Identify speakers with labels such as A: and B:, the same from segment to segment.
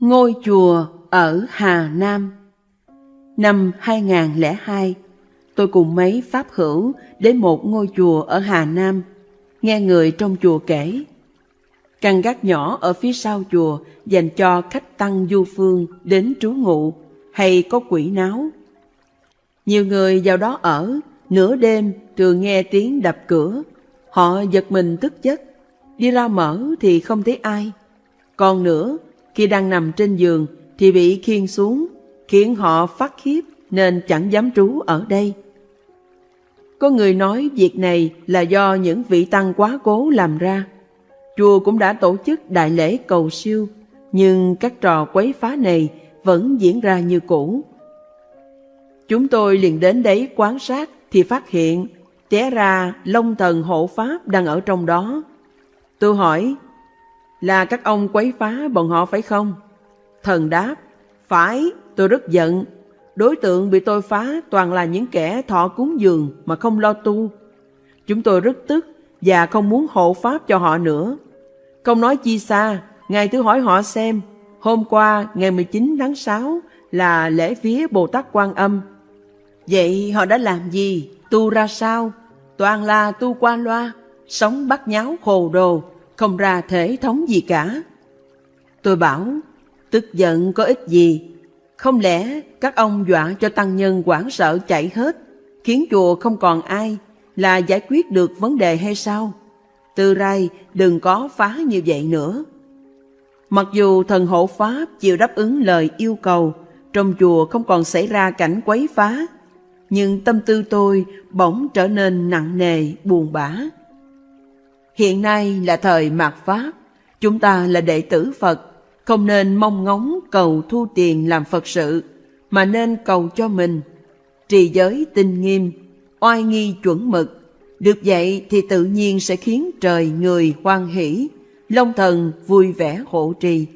A: Ngôi chùa ở Hà Nam Năm 2002, tôi cùng mấy pháp hữu đến một ngôi chùa ở Hà Nam, nghe người trong chùa kể. Căn gác nhỏ ở phía sau chùa dành cho khách tăng du phương đến trú ngụ hay có quỷ náo. Nhiều người vào đó ở, nửa đêm thường nghe tiếng đập cửa. Họ giật mình tức giấc, đi ra mở thì không thấy ai. Còn nữa, khi đang nằm trên giường thì bị khiêng xuống, khiến họ phát khiếp nên chẳng dám trú ở đây. Có người nói việc này là do những vị tăng quá cố làm ra. Chùa cũng đã tổ chức đại lễ cầu siêu, nhưng các trò quấy phá này vẫn diễn ra như cũ. Chúng tôi liền đến đấy quan sát thì phát hiện té ra Long Thần Hộ Pháp đang ở trong đó. Tôi hỏi, là các ông quấy phá bọn họ phải không? Thần đáp, phải, tôi rất giận. Đối tượng bị tôi phá toàn là những kẻ thọ cúng dường mà không lo tu. Chúng tôi rất tức và không muốn hộ pháp cho họ nữa. Không nói chi xa, ngài thứ hỏi họ xem, hôm qua ngày 19 tháng 6 là lễ vía Bồ Tát Quan Âm. Vậy họ đã làm gì? Tu ra sao? Toàn là tu qua loa, sống bắt nháo hồ đồ, không ra thể thống gì cả. Tôi bảo, tức giận có ích gì? Không lẽ các ông dọa cho tăng nhân quảng sợ chạy hết, khiến chùa không còn ai, là giải quyết được vấn đề hay sao? Từ rai đừng có phá như vậy nữa. Mặc dù thần hộ Pháp chịu đáp ứng lời yêu cầu, trong chùa không còn xảy ra cảnh quấy phá, nhưng tâm tư tôi bỗng trở nên nặng nề, buồn bã. Hiện nay là thời mạt Pháp, chúng ta là đệ tử Phật, không nên mong ngóng cầu thu tiền làm Phật sự, mà nên cầu cho mình. Trì giới tinh nghiêm, oai nghi chuẩn mực, được vậy thì tự nhiên sẽ khiến trời người hoan hỷ, Long thần vui vẻ hộ trì.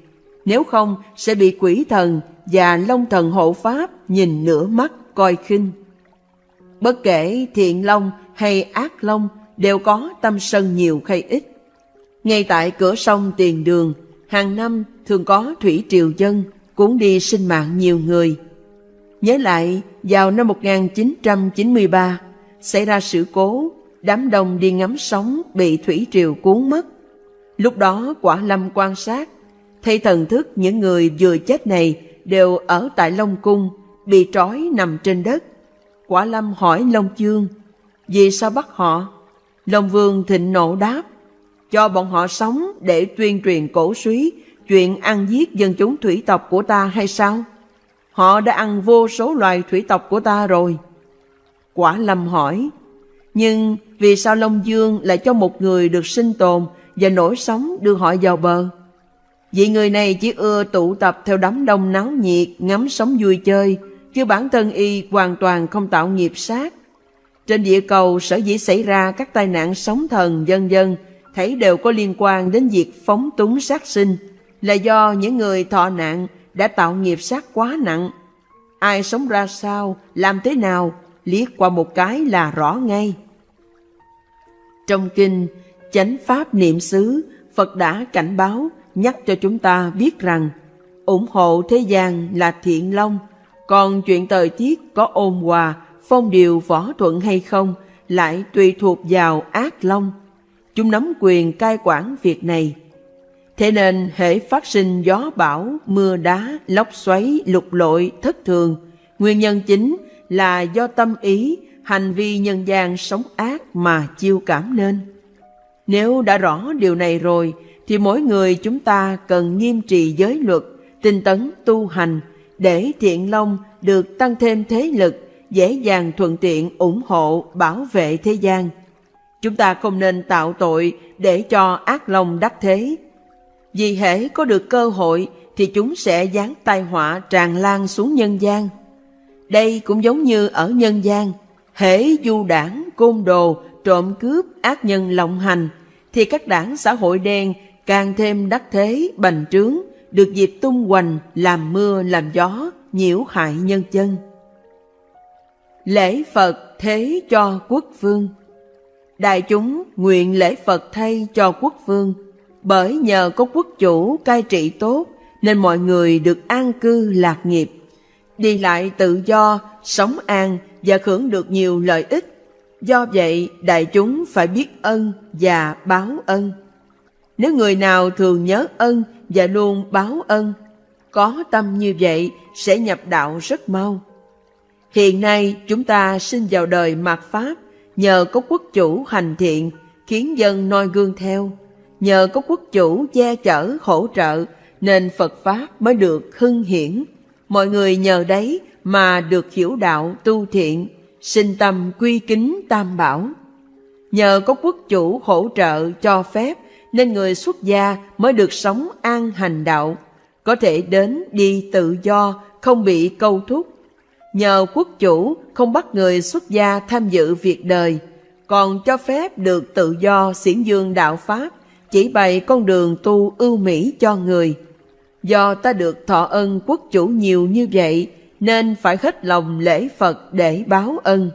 A: Nếu không sẽ bị quỷ thần và Long thần hộ pháp nhìn nửa mắt coi khinh. Bất kể thiện long hay ác long đều có tâm sân nhiều hay ít. Ngay tại cửa sông Tiền Đường, hàng năm thường có thủy triều dân cuốn đi sinh mạng nhiều người. Nhớ lại, vào năm 1993, xảy ra sự cố, đám đông đi ngắm sóng bị thủy triều cuốn mất. Lúc đó quả lâm quan sát, thấy thần thức những người vừa chết này đều ở tại Long Cung, bị trói nằm trên đất. Quả lâm hỏi Long Chương, vì sao bắt họ? Long Vương thịnh nộ đáp, cho bọn họ sống để tuyên truyền cổ suý chuyện ăn giết dân chúng thủy tộc của ta hay sao? Họ đã ăn vô số loài thủy tộc của ta rồi. Quả lâm hỏi, nhưng vì sao Long Dương lại cho một người được sinh tồn và nổi sống đưa họ vào bờ? Vì người này chỉ ưa tụ tập theo đám đông náo nhiệt, ngắm sống vui chơi, chứ bản thân y hoàn toàn không tạo nghiệp sát. Trên địa cầu sở dĩ xảy ra các tai nạn sóng thần dân dân, thấy đều có liên quan đến việc phóng túng sát sinh, là do những người thọ nạn đã tạo nghiệp sát quá nặng. Ai sống ra sao, làm thế nào, liếc qua một cái là rõ ngay. Trong kinh Chánh Pháp Niệm xứ, Phật đã cảnh báo, nhắc cho chúng ta biết rằng ủng hộ thế gian là thiện long, còn chuyện thời tiết có ôn hòa, phong điều võ thuận hay không lại tùy thuộc vào ác long. Chúng nắm quyền cai quản việc này. Thế nên hệ phát sinh gió bão, mưa đá, lốc xoáy, lục lội, thất thường, nguyên nhân chính là do tâm ý, hành vi nhân gian sống ác mà chiêu cảm nên. Nếu đã rõ điều này rồi, thì mỗi người chúng ta cần nghiêm trì giới luật, tinh tấn tu hành, để thiện long được tăng thêm thế lực, dễ dàng thuận tiện ủng hộ, bảo vệ thế gian. Chúng ta không nên tạo tội để cho ác lòng đắc thế. Vì hễ có được cơ hội thì chúng sẽ giáng tai họa tràn lan xuống nhân gian. Đây cũng giống như ở nhân gian, hễ du đảng, côn đồ, trộm cướp, ác nhân lộng hành, thì các đảng xã hội đen càng thêm đắc thế, bành trướng, được dịp tung hoành, làm mưa, làm gió, nhiễu hại nhân dân. Lễ Phật thế cho quốc vương Đại chúng nguyện lễ Phật thay cho quốc vương, bởi nhờ có quốc chủ cai trị tốt nên mọi người được an cư lạc nghiệp, đi lại tự do, sống an và hưởng được nhiều lợi ích. Do vậy, đại chúng phải biết ân và báo ân. Nếu người nào thường nhớ ân và luôn báo ân, có tâm như vậy sẽ nhập đạo rất mau. Hiện nay chúng ta sinh vào đời mạt Pháp nhờ có quốc chủ hành thiện khiến dân noi gương theo. Nhờ có quốc chủ che chở hỗ trợ nên Phật Pháp mới được hưng hiển. Mọi người nhờ đấy mà được hiểu đạo tu thiện, sinh tâm quy kính tam bảo. Nhờ có quốc chủ hỗ trợ cho phép nên người xuất gia mới được sống an hành đạo, có thể đến đi tự do, không bị câu thúc. Nhờ quốc chủ không bắt người xuất gia tham dự việc đời, còn cho phép được tự do xiển dương đạo Pháp, chỉ bày con đường tu ưu mỹ cho người. Do ta được thọ ân quốc chủ nhiều như vậy, nên phải hết lòng lễ Phật để báo ân.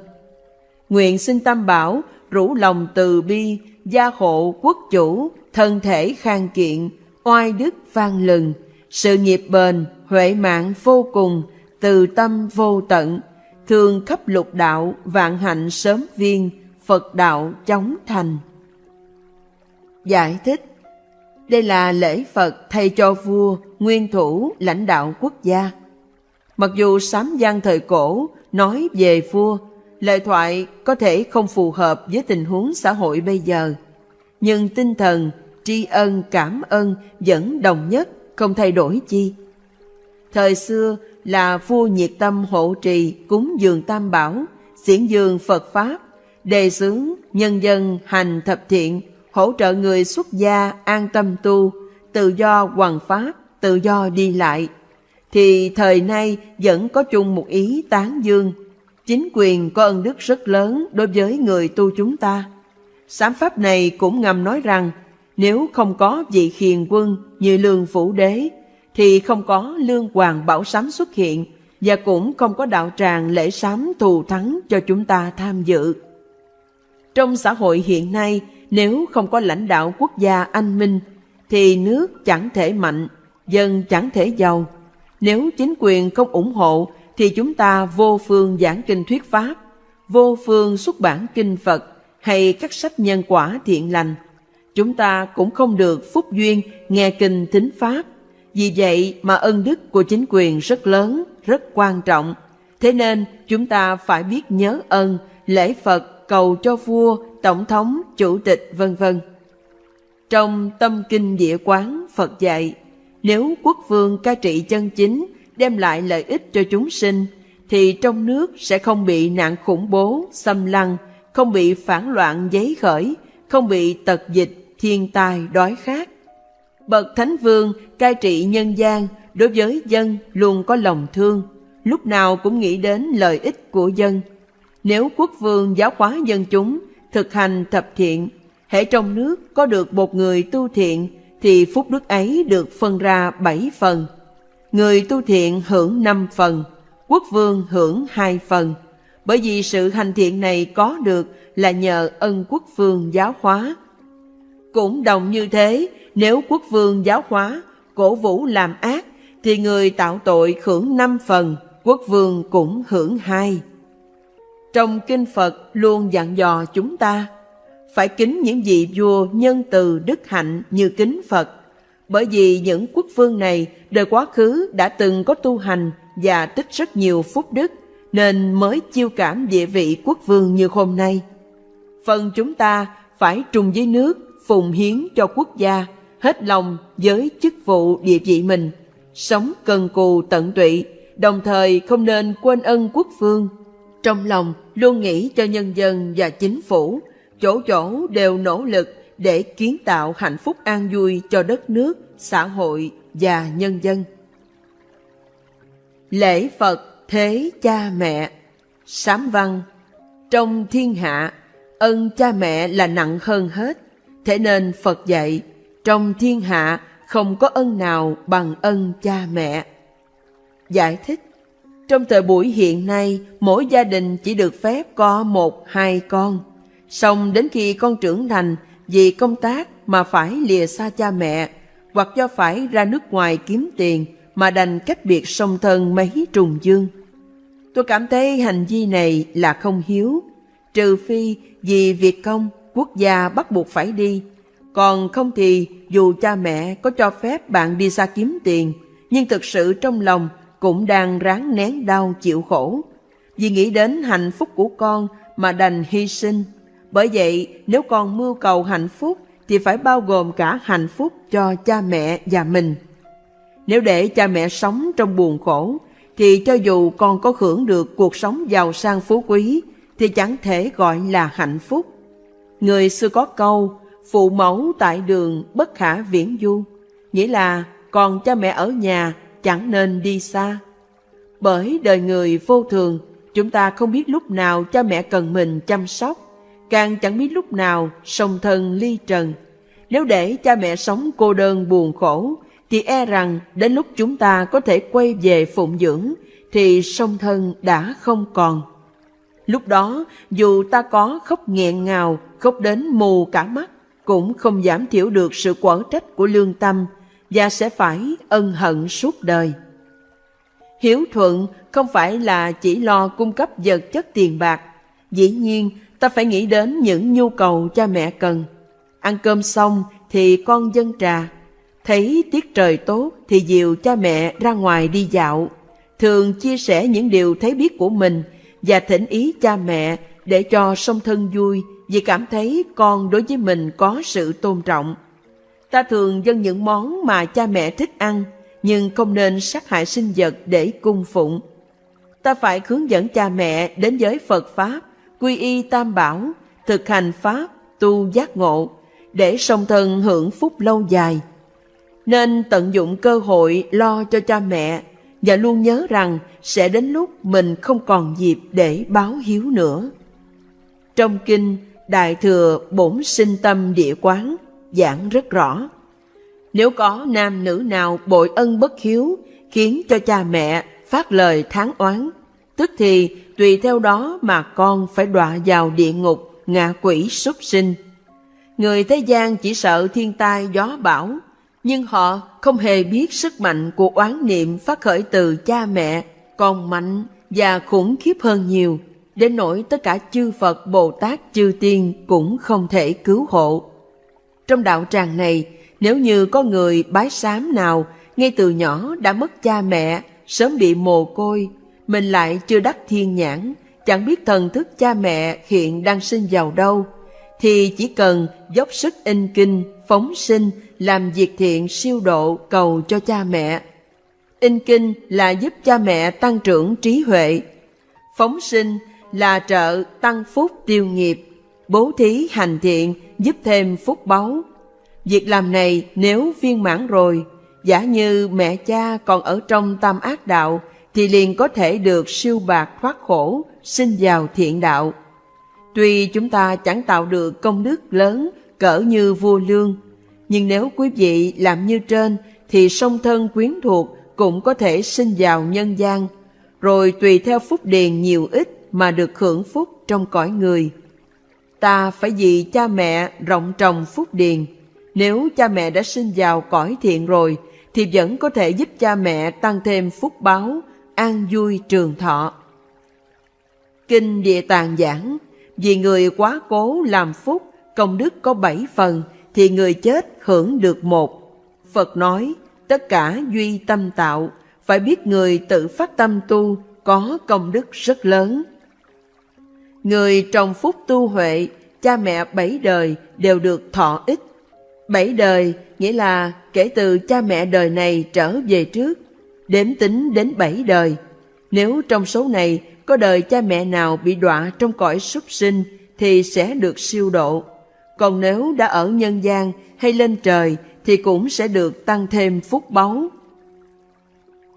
A: Nguyện xin Tam Bảo rủ lòng từ bi, gia hộ quốc chủ, thân thể khang kiện, oai đức vang lừng, sự nghiệp bền, huệ mạng vô cùng, từ tâm vô tận, thường khắp lục đạo, vạn hạnh sớm viên, Phật đạo chóng thành. Giải thích Đây là lễ Phật thay cho vua, nguyên thủ, lãnh đạo quốc gia. Mặc dù sám gian thời cổ nói về vua, lời thoại có thể không phù hợp với tình huống xã hội bây giờ, nhưng tinh thần, tri ân, cảm ơn vẫn đồng nhất, không thay đổi chi. Thời xưa là vua nhiệt tâm hộ trì cúng dường tam bảo, diễn dường Phật Pháp, đề xướng nhân dân hành thập thiện, hỗ trợ người xuất gia an tâm tu, tự do hoàng pháp, tự do đi lại, thì thời nay vẫn có chung một ý tán dương. Chính quyền có ân đức rất lớn đối với người tu chúng ta. Sám pháp này cũng ngầm nói rằng nếu không có vị khiền quân như lương phủ đế thì không có lương hoàng bảo sám xuất hiện và cũng không có đạo tràng lễ sám thù thắng cho chúng ta tham dự. Trong xã hội hiện nay, nếu không có lãnh đạo quốc gia anh minh, thì nước chẳng thể mạnh, dân chẳng thể giàu. Nếu chính quyền không ủng hộ, thì chúng ta vô phương giảng kinh thuyết Pháp, vô phương xuất bản kinh Phật hay các sách nhân quả thiện lành. Chúng ta cũng không được phúc duyên nghe kinh thính Pháp. Vì vậy mà ân đức của chính quyền rất lớn, rất quan trọng. Thế nên chúng ta phải biết nhớ ơn, lễ Phật cầu cho vua, tổng thống, chủ tịch vân vân. Trong tâm kinh địa quán Phật dạy, nếu quốc vương cai trị chân chính đem lại lợi ích cho chúng sinh, thì trong nước sẽ không bị nạn khủng bố, xâm lăng, không bị phản loạn giấy khởi, không bị tật dịch, thiên tai, đói khát. Bậc Thánh Vương cai trị nhân gian đối với dân luôn có lòng thương, lúc nào cũng nghĩ đến lợi ích của dân, nếu quốc vương giáo hóa dân chúng, thực hành thập thiện, hễ trong nước có được một người tu thiện, thì phúc đức ấy được phân ra bảy phần. Người tu thiện hưởng năm phần, quốc vương hưởng hai phần. Bởi vì sự hành thiện này có được là nhờ ân quốc vương giáo hóa. Cũng đồng như thế, nếu quốc vương giáo hóa, cổ vũ làm ác, thì người tạo tội hưởng năm phần, quốc vương cũng hưởng hai. Trong kinh Phật luôn dặn dò chúng ta phải kính những vị vua nhân từ đức hạnh như kính Phật, bởi vì những quốc vương này đời quá khứ đã từng có tu hành và tích rất nhiều phúc đức, nên mới chiêu cảm địa vị quốc vương như hôm nay. Phần chúng ta phải trùng với nước, phùng hiến cho quốc gia, hết lòng với chức vụ địa vị mình, sống cần cù tận tụy, đồng thời không nên quên ân quốc vương trong lòng luôn nghĩ cho nhân dân và chính phủ, chỗ chỗ đều nỗ lực để kiến tạo hạnh phúc an vui cho đất nước, xã hội và nhân dân. Lễ Phật thế cha mẹ Sám văn Trong thiên hạ, ân cha mẹ là nặng hơn hết, thế nên Phật dạy, trong thiên hạ không có ân nào bằng ân cha mẹ. Giải thích trong thời buổi hiện nay, mỗi gia đình chỉ được phép có một, hai con. Xong đến khi con trưởng thành, vì công tác mà phải lìa xa cha mẹ, hoặc do phải ra nước ngoài kiếm tiền mà đành cách biệt song thân mấy trùng dương. Tôi cảm thấy hành vi này là không hiếu, trừ phi vì việc công quốc gia bắt buộc phải đi. Còn không thì dù cha mẹ có cho phép bạn đi xa kiếm tiền, nhưng thực sự trong lòng cũng đang ráng nén đau chịu khổ. Vì nghĩ đến hạnh phúc của con mà đành hy sinh. Bởi vậy, nếu con mưu cầu hạnh phúc thì phải bao gồm cả hạnh phúc cho cha mẹ và mình. Nếu để cha mẹ sống trong buồn khổ, thì cho dù con có hưởng được cuộc sống giàu sang phú quý, thì chẳng thể gọi là hạnh phúc. Người xưa có câu, phụ mẫu tại đường bất khả viễn du, nghĩa là còn cha mẹ ở nhà chẳng nên đi xa. Bởi đời người vô thường, chúng ta không biết lúc nào cha mẹ cần mình chăm sóc, càng chẳng biết lúc nào song thân ly trần. Nếu để cha mẹ sống cô đơn buồn khổ, thì e rằng đến lúc chúng ta có thể quay về phụng dưỡng, thì song thân đã không còn. Lúc đó, dù ta có khóc nghẹn ngào, khóc đến mù cả mắt, cũng không giảm thiểu được sự quở trách của lương tâm và sẽ phải ân hận suốt đời. Hiếu thuận không phải là chỉ lo cung cấp vật chất tiền bạc. Dĩ nhiên, ta phải nghĩ đến những nhu cầu cha mẹ cần. Ăn cơm xong thì con dân trà. Thấy tiết trời tốt thì dìu cha mẹ ra ngoài đi dạo. Thường chia sẻ những điều thấy biết của mình và thỉnh ý cha mẹ để cho song thân vui vì cảm thấy con đối với mình có sự tôn trọng. Ta thường dâng những món mà cha mẹ thích ăn, nhưng không nên sát hại sinh vật để cung phụng. Ta phải hướng dẫn cha mẹ đến giới Phật Pháp, quy y tam bảo, thực hành Pháp, tu giác ngộ, để song thân hưởng phúc lâu dài. Nên tận dụng cơ hội lo cho cha mẹ và luôn nhớ rằng sẽ đến lúc mình không còn dịp để báo hiếu nữa. Trong kinh, Đại Thừa Bổn Sinh Tâm Địa Quán giảng rất rõ. Nếu có nam nữ nào bội ân bất hiếu, khiến cho cha mẹ phát lời tháng oán, tức thì tùy theo đó mà con phải đọa vào địa ngục, ngạ quỷ súc sinh. Người thế gian chỉ sợ thiên tai gió bão, nhưng họ không hề biết sức mạnh của oán niệm phát khởi từ cha mẹ, còn mạnh và khủng khiếp hơn nhiều, đến nỗi tất cả chư Phật, Bồ Tát, chư Tiên cũng không thể cứu hộ. Trong đạo tràng này, nếu như có người bái sám nào ngay từ nhỏ đã mất cha mẹ, sớm bị mồ côi, mình lại chưa đắc thiên nhãn, chẳng biết thần thức cha mẹ hiện đang sinh vào đâu, thì chỉ cần dốc sức in kinh, phóng sinh, làm việc thiện siêu độ cầu cho cha mẹ. In kinh là giúp cha mẹ tăng trưởng trí huệ. Phóng sinh là trợ tăng phúc tiêu nghiệp. Bố thí hành thiện giúp thêm phúc báu. Việc làm này nếu viên mãn rồi, giả như mẹ cha còn ở trong tam ác đạo, thì liền có thể được siêu bạc thoát khổ, sinh vào thiện đạo. Tuy chúng ta chẳng tạo được công đức lớn cỡ như vua lương, nhưng nếu quý vị làm như trên thì song thân quyến thuộc cũng có thể sinh vào nhân gian, rồi tùy theo phúc điền nhiều ít mà được hưởng phúc trong cõi người. Ta phải vì cha mẹ rộng trồng phúc điền, nếu cha mẹ đã sinh vào cõi thiện rồi thì vẫn có thể giúp cha mẹ tăng thêm phúc báo, an vui trường thọ. Kinh Địa Tạng giảng, vì người quá cố làm phúc, công đức có bảy phần, thì người chết hưởng được một. Phật nói, tất cả duy tâm tạo, phải biết người tự phát tâm tu có công đức rất lớn. Người trồng phúc tu huệ, cha mẹ bảy đời đều được thọ ích. Bảy đời nghĩa là kể từ cha mẹ đời này trở về trước, đếm tính đến bảy đời. Nếu trong số này có đời cha mẹ nào bị đọa trong cõi súc sinh thì sẽ được siêu độ. Còn nếu đã ở nhân gian hay lên trời thì cũng sẽ được tăng thêm phúc báu.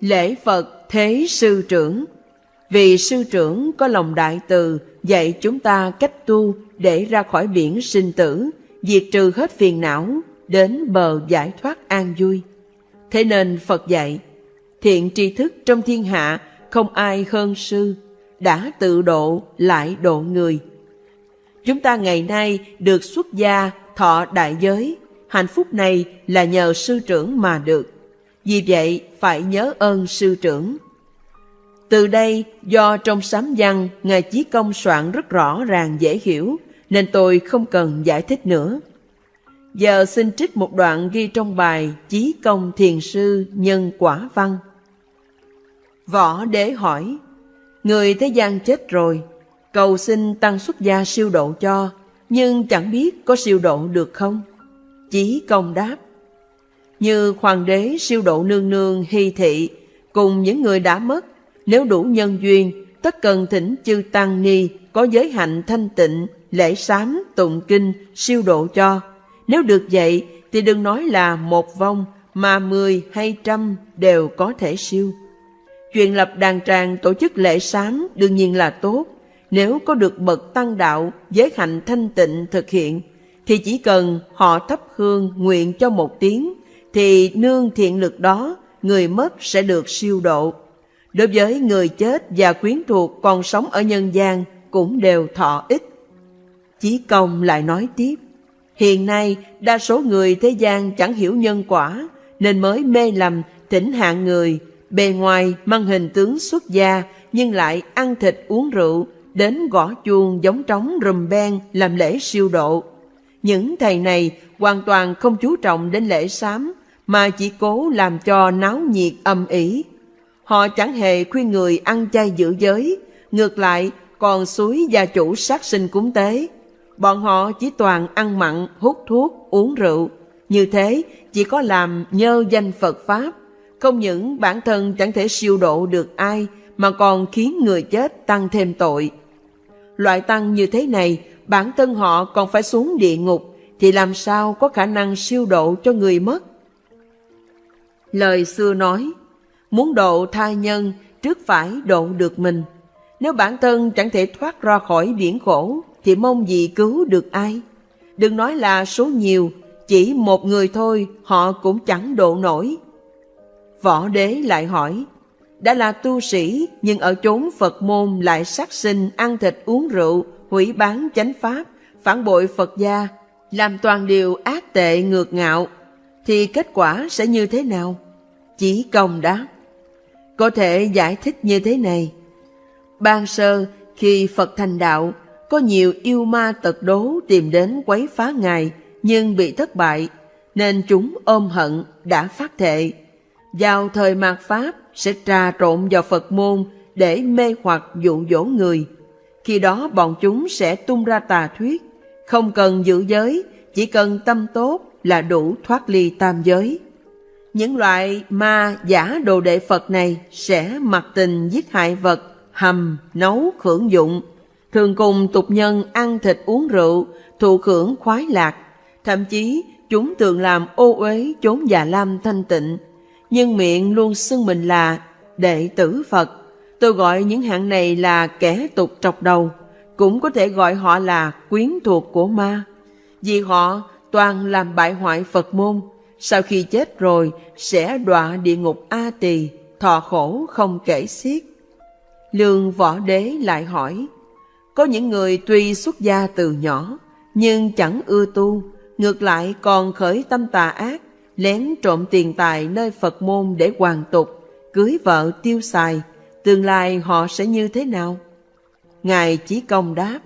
A: Lễ Phật Thế Sư Trưởng vì Sư Trưởng có lòng đại từ dạy chúng ta cách tu để ra khỏi biển sinh tử, diệt trừ hết phiền não, đến bờ giải thoát an vui. Thế nên Phật dạy, thiện tri thức trong thiên hạ không ai hơn sư, đã tự độ lại độ người. Chúng ta ngày nay được xuất gia thọ đại giới, hạnh phúc này là nhờ sư trưởng mà được. Vì vậy, phải nhớ ơn sư trưởng. Từ đây, do trong sám văn, Ngài Chí Công soạn rất rõ ràng dễ hiểu, nên tôi không cần giải thích nữa. Giờ xin trích một đoạn ghi trong bài Chí Công Thiền Sư Nhân Quả Văn. Võ Đế hỏi, Người thế gian chết rồi, cầu xin tăng xuất gia siêu độ cho, nhưng chẳng biết có siêu độ được không? Chí Công đáp, Như hoàng đế siêu độ nương nương hy thị, cùng những người đã mất, nếu đủ nhân duyên, tất cần thỉnh chư Tăng Ni có giới hạnh thanh tịnh, lễ sám, tụng kinh, siêu độ cho. Nếu được vậy, thì đừng nói là một vong, mà mười hay trăm đều có thể siêu. Chuyện lập đàn tràng tổ chức lễ sám đương nhiên là tốt. Nếu có được bậc tăng đạo, giới hạnh thanh tịnh thực hiện, thì chỉ cần họ thắp hương nguyện cho một tiếng, thì nương thiện lực đó, người mất sẽ được siêu độ. Đối với người chết và quyến thuộc còn sống ở nhân gian cũng đều thọ ích. Chí công lại nói tiếp, hiện nay đa số người thế gian chẳng hiểu nhân quả, nên mới mê lầm thỉnh hạng người, bề ngoài mang hình tướng xuất gia nhưng lại ăn thịt uống rượu, đến gõ chuông giống trống rùm ben làm lễ siêu độ. Những thầy này hoàn toàn không chú trọng đến lễ sám, mà chỉ cố làm cho náo nhiệt âm ỉ. Họ chẳng hề khuyên người ăn chay giữ giới, ngược lại còn suối gia chủ sát sinh cúng tế. Bọn họ chỉ toàn ăn mặn, hút thuốc, uống rượu. Như thế chỉ có làm nhơ danh Phật Pháp. Không những bản thân chẳng thể siêu độ được ai, mà còn khiến người chết tăng thêm tội. Loại tăng như thế này, bản thân họ còn phải xuống địa ngục, thì làm sao có khả năng siêu độ cho người mất? Lời xưa nói, muốn độ thai nhân trước phải độ được mình. Nếu bản thân chẳng thể thoát ra khỏi biển khổ, thì mong gì cứu được ai? Đừng nói là số nhiều, chỉ một người thôi họ cũng chẳng độ nổi. Võ đế lại hỏi, đã là tu sĩ nhưng ở chốn Phật môn lại sát sinh, ăn thịt uống rượu, hủy bán chánh pháp, phản bội Phật gia, làm toàn điều ác tệ ngược ngạo, thì kết quả sẽ như thế nào? Chỉ công đáp. Có thể giải thích như thế này. Ban sơ, khi Phật thành đạo, có nhiều yêu ma tật đố tìm đến quấy phá Ngài, nhưng bị thất bại, nên chúng ôm hận, đã phát thệ. Vào thời mạt Pháp sẽ trà trộn vào Phật môn để mê hoặc dụ dỗ người. Khi đó bọn chúng sẽ tung ra tà thuyết, không cần giữ giới, chỉ cần tâm tốt là đủ thoát ly tam giới. Những loại ma giả đồ đệ Phật này sẽ mặc tình giết hại vật, hầm, nấu, khưởng dụng, thường cùng tục nhân ăn thịt uống rượu, thụ khưởng khoái lạc. Thậm chí chúng thường làm ô uế chốn già lam thanh tịnh, nhưng miệng luôn xưng mình là đệ tử Phật. Tôi gọi những hạng này là kẻ tục trọc đầu, cũng có thể gọi họ là quyến thuộc của ma, vì họ toàn làm bại hoại Phật môn, sau khi chết rồi sẽ đọa địa ngục A Tỳ, thọ khổ không kể xiết. Lương võ đế lại hỏi, có những người tuy xuất gia từ nhỏ, nhưng chẳng ưa tu, ngược lại còn khởi tâm tà ác, lén trộm tiền tài nơi Phật môn để hoàn tục, cưới vợ tiêu xài, tương lai họ sẽ như thế nào? Ngài Chí Công đáp,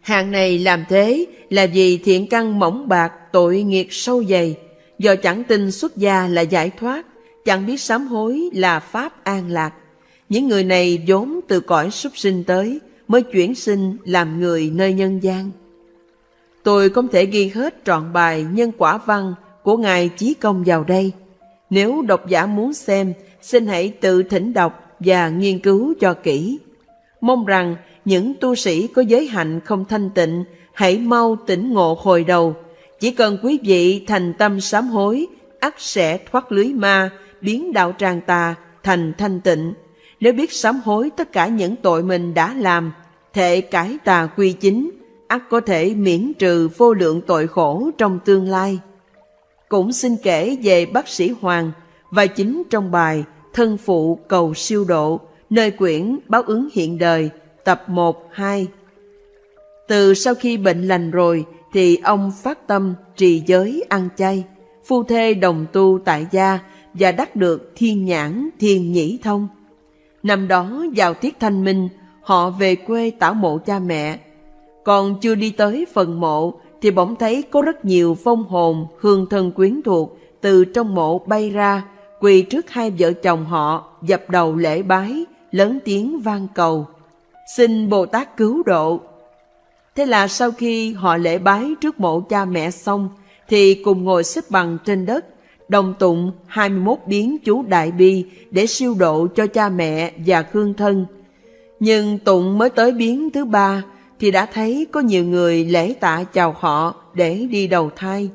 A: Hàng này làm thế là vì thiện căn mỏng bạc tội nghiệt sâu dày, do chẳng tin xuất gia là giải thoát, chẳng biết sám hối là pháp an lạc. Những người này vốn từ cõi súc sinh tới, mới chuyển sinh làm người nơi nhân gian. Tôi không thể ghi hết trọn bài nhân quả văn của Ngài Chí Công vào đây. Nếu độc giả muốn xem, xin hãy tự thỉnh đọc và nghiên cứu cho kỹ. Mong rằng những tu sĩ có giới hạnh không thanh tịnh hãy mau tỉnh ngộ hồi đầu. Chỉ cần quý vị thành tâm sám hối, ắt sẽ thoát lưới ma, biến đạo tràng tà thành thanh tịnh. Nếu biết sám hối tất cả những tội mình đã làm, thể cải tà quy chính, ắt có thể miễn trừ vô lượng tội khổ trong tương lai. Cũng xin kể về bác sĩ Hoàng và chính trong bài Thân phụ cầu siêu độ, nơi quyển báo ứng hiện đời, tập 1, 2. Từ sau khi bệnh lành rồi, thì ông phát tâm trì giới ăn chay, phu thê đồng tu tại gia và đắc được thiên nhãn thiên nhĩ thông. Năm đó vào tiết thanh minh, họ về quê tảo mộ cha mẹ. Còn chưa đi tới phần mộ thì bỗng thấy có rất nhiều phong hồn hương thân quyến thuộc từ trong mộ bay ra, quỳ trước hai vợ chồng họ, dập đầu lễ bái, lớn tiếng vang cầu. Xin Bồ Tát cứu độ. Thế là sau khi họ lễ bái trước mộ cha mẹ xong, thì cùng ngồi xếp bằng trên đất, đồng tụng 21 biến chú Đại Bi để siêu độ cho cha mẹ và hương thân. Nhưng tụng mới tới biến thứ ba thì đã thấy có nhiều người lễ tạ chào họ để đi đầu thai.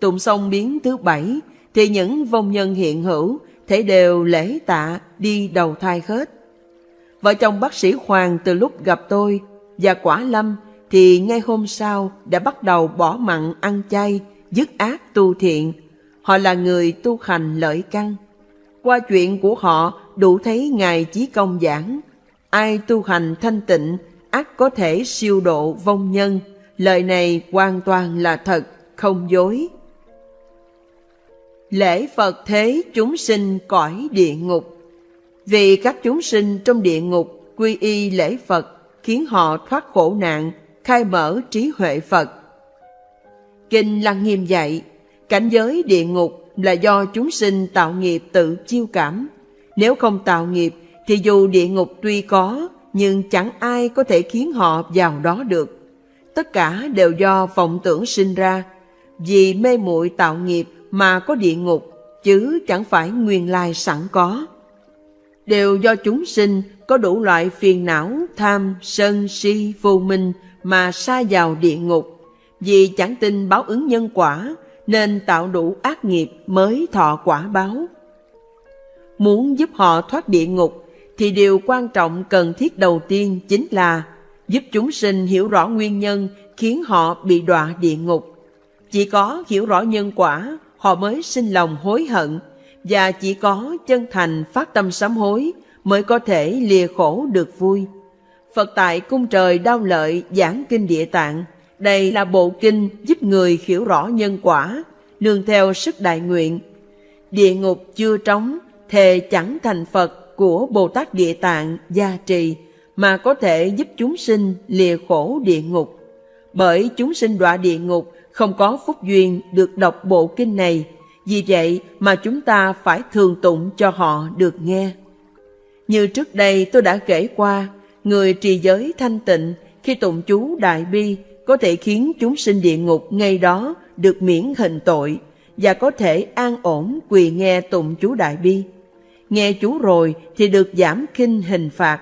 A: Tụng xong biến thứ bảy thì những vong nhân hiện hữu thể đều lễ tạ đi đầu thai hết. Vợ chồng bác sĩ Hoàng từ lúc gặp tôi và quả lâm thì ngay hôm sau đã bắt đầu bỏ mặn ăn chay, dứt ác tu thiện. Họ là người tu hành lợi căn. Qua chuyện của họ đủ thấy Ngài Chí Công giảng, ai tu hành thanh tịnh, ác có thể siêu độ vong nhân. Lời này hoàn toàn là thật, không dối. Lễ Phật thế chúng sinh cõi địa ngục vì các chúng sinh trong địa ngục quy y lễ Phật khiến họ thoát khổ nạn, khai mở trí huệ Phật. Kinh Lăng Nghiêm dạy, cảnh giới địa ngục là do chúng sinh tạo nghiệp tự chiêu cảm. Nếu không tạo nghiệp thì dù địa ngục tuy có, nhưng chẳng ai có thể khiến họ vào đó được. Tất cả đều do vọng tưởng sinh ra, vì mê muội tạo nghiệp mà có địa ngục, chứ chẳng phải nguyên lai sẵn có. Đều do chúng sinh có đủ loại phiền não, tham, sân, si, vô minh mà sa vào địa ngục. Vì chẳng tin báo ứng nhân quả, nên tạo đủ ác nghiệp mới thọ quả báo. Muốn giúp họ thoát địa ngục, thì điều quan trọng cần thiết đầu tiên chính là giúp chúng sinh hiểu rõ nguyên nhân khiến họ bị đọa địa ngục. Chỉ có hiểu rõ nhân quả, họ mới sinh lòng hối hận, và chỉ có chân thành phát tâm sám hối mới có thể lìa khổ được vui. Phật tại cung trời đau lợi giảng kinh địa tạng, đây là bộ kinh giúp người hiểu rõ nhân quả, nương theo sức đại nguyện. Địa ngục chưa trống, thề chẳng thành Phật của Bồ Tát Địa Tạng gia trì, mà có thể giúp chúng sinh lìa khổ địa ngục. Bởi chúng sinh đọa địa ngục không có phúc duyên được đọc bộ kinh này, vì vậy mà chúng ta phải thường tụng cho họ được nghe. Như trước đây tôi đã kể qua, người trì giới thanh tịnh khi tụng chú Đại Bi có thể khiến chúng sinh địa ngục ngay đó được miễn hình tội và có thể an ổn quỳ nghe tụng chú Đại Bi. Nghe chú rồi thì được giảm kinh hình phạt.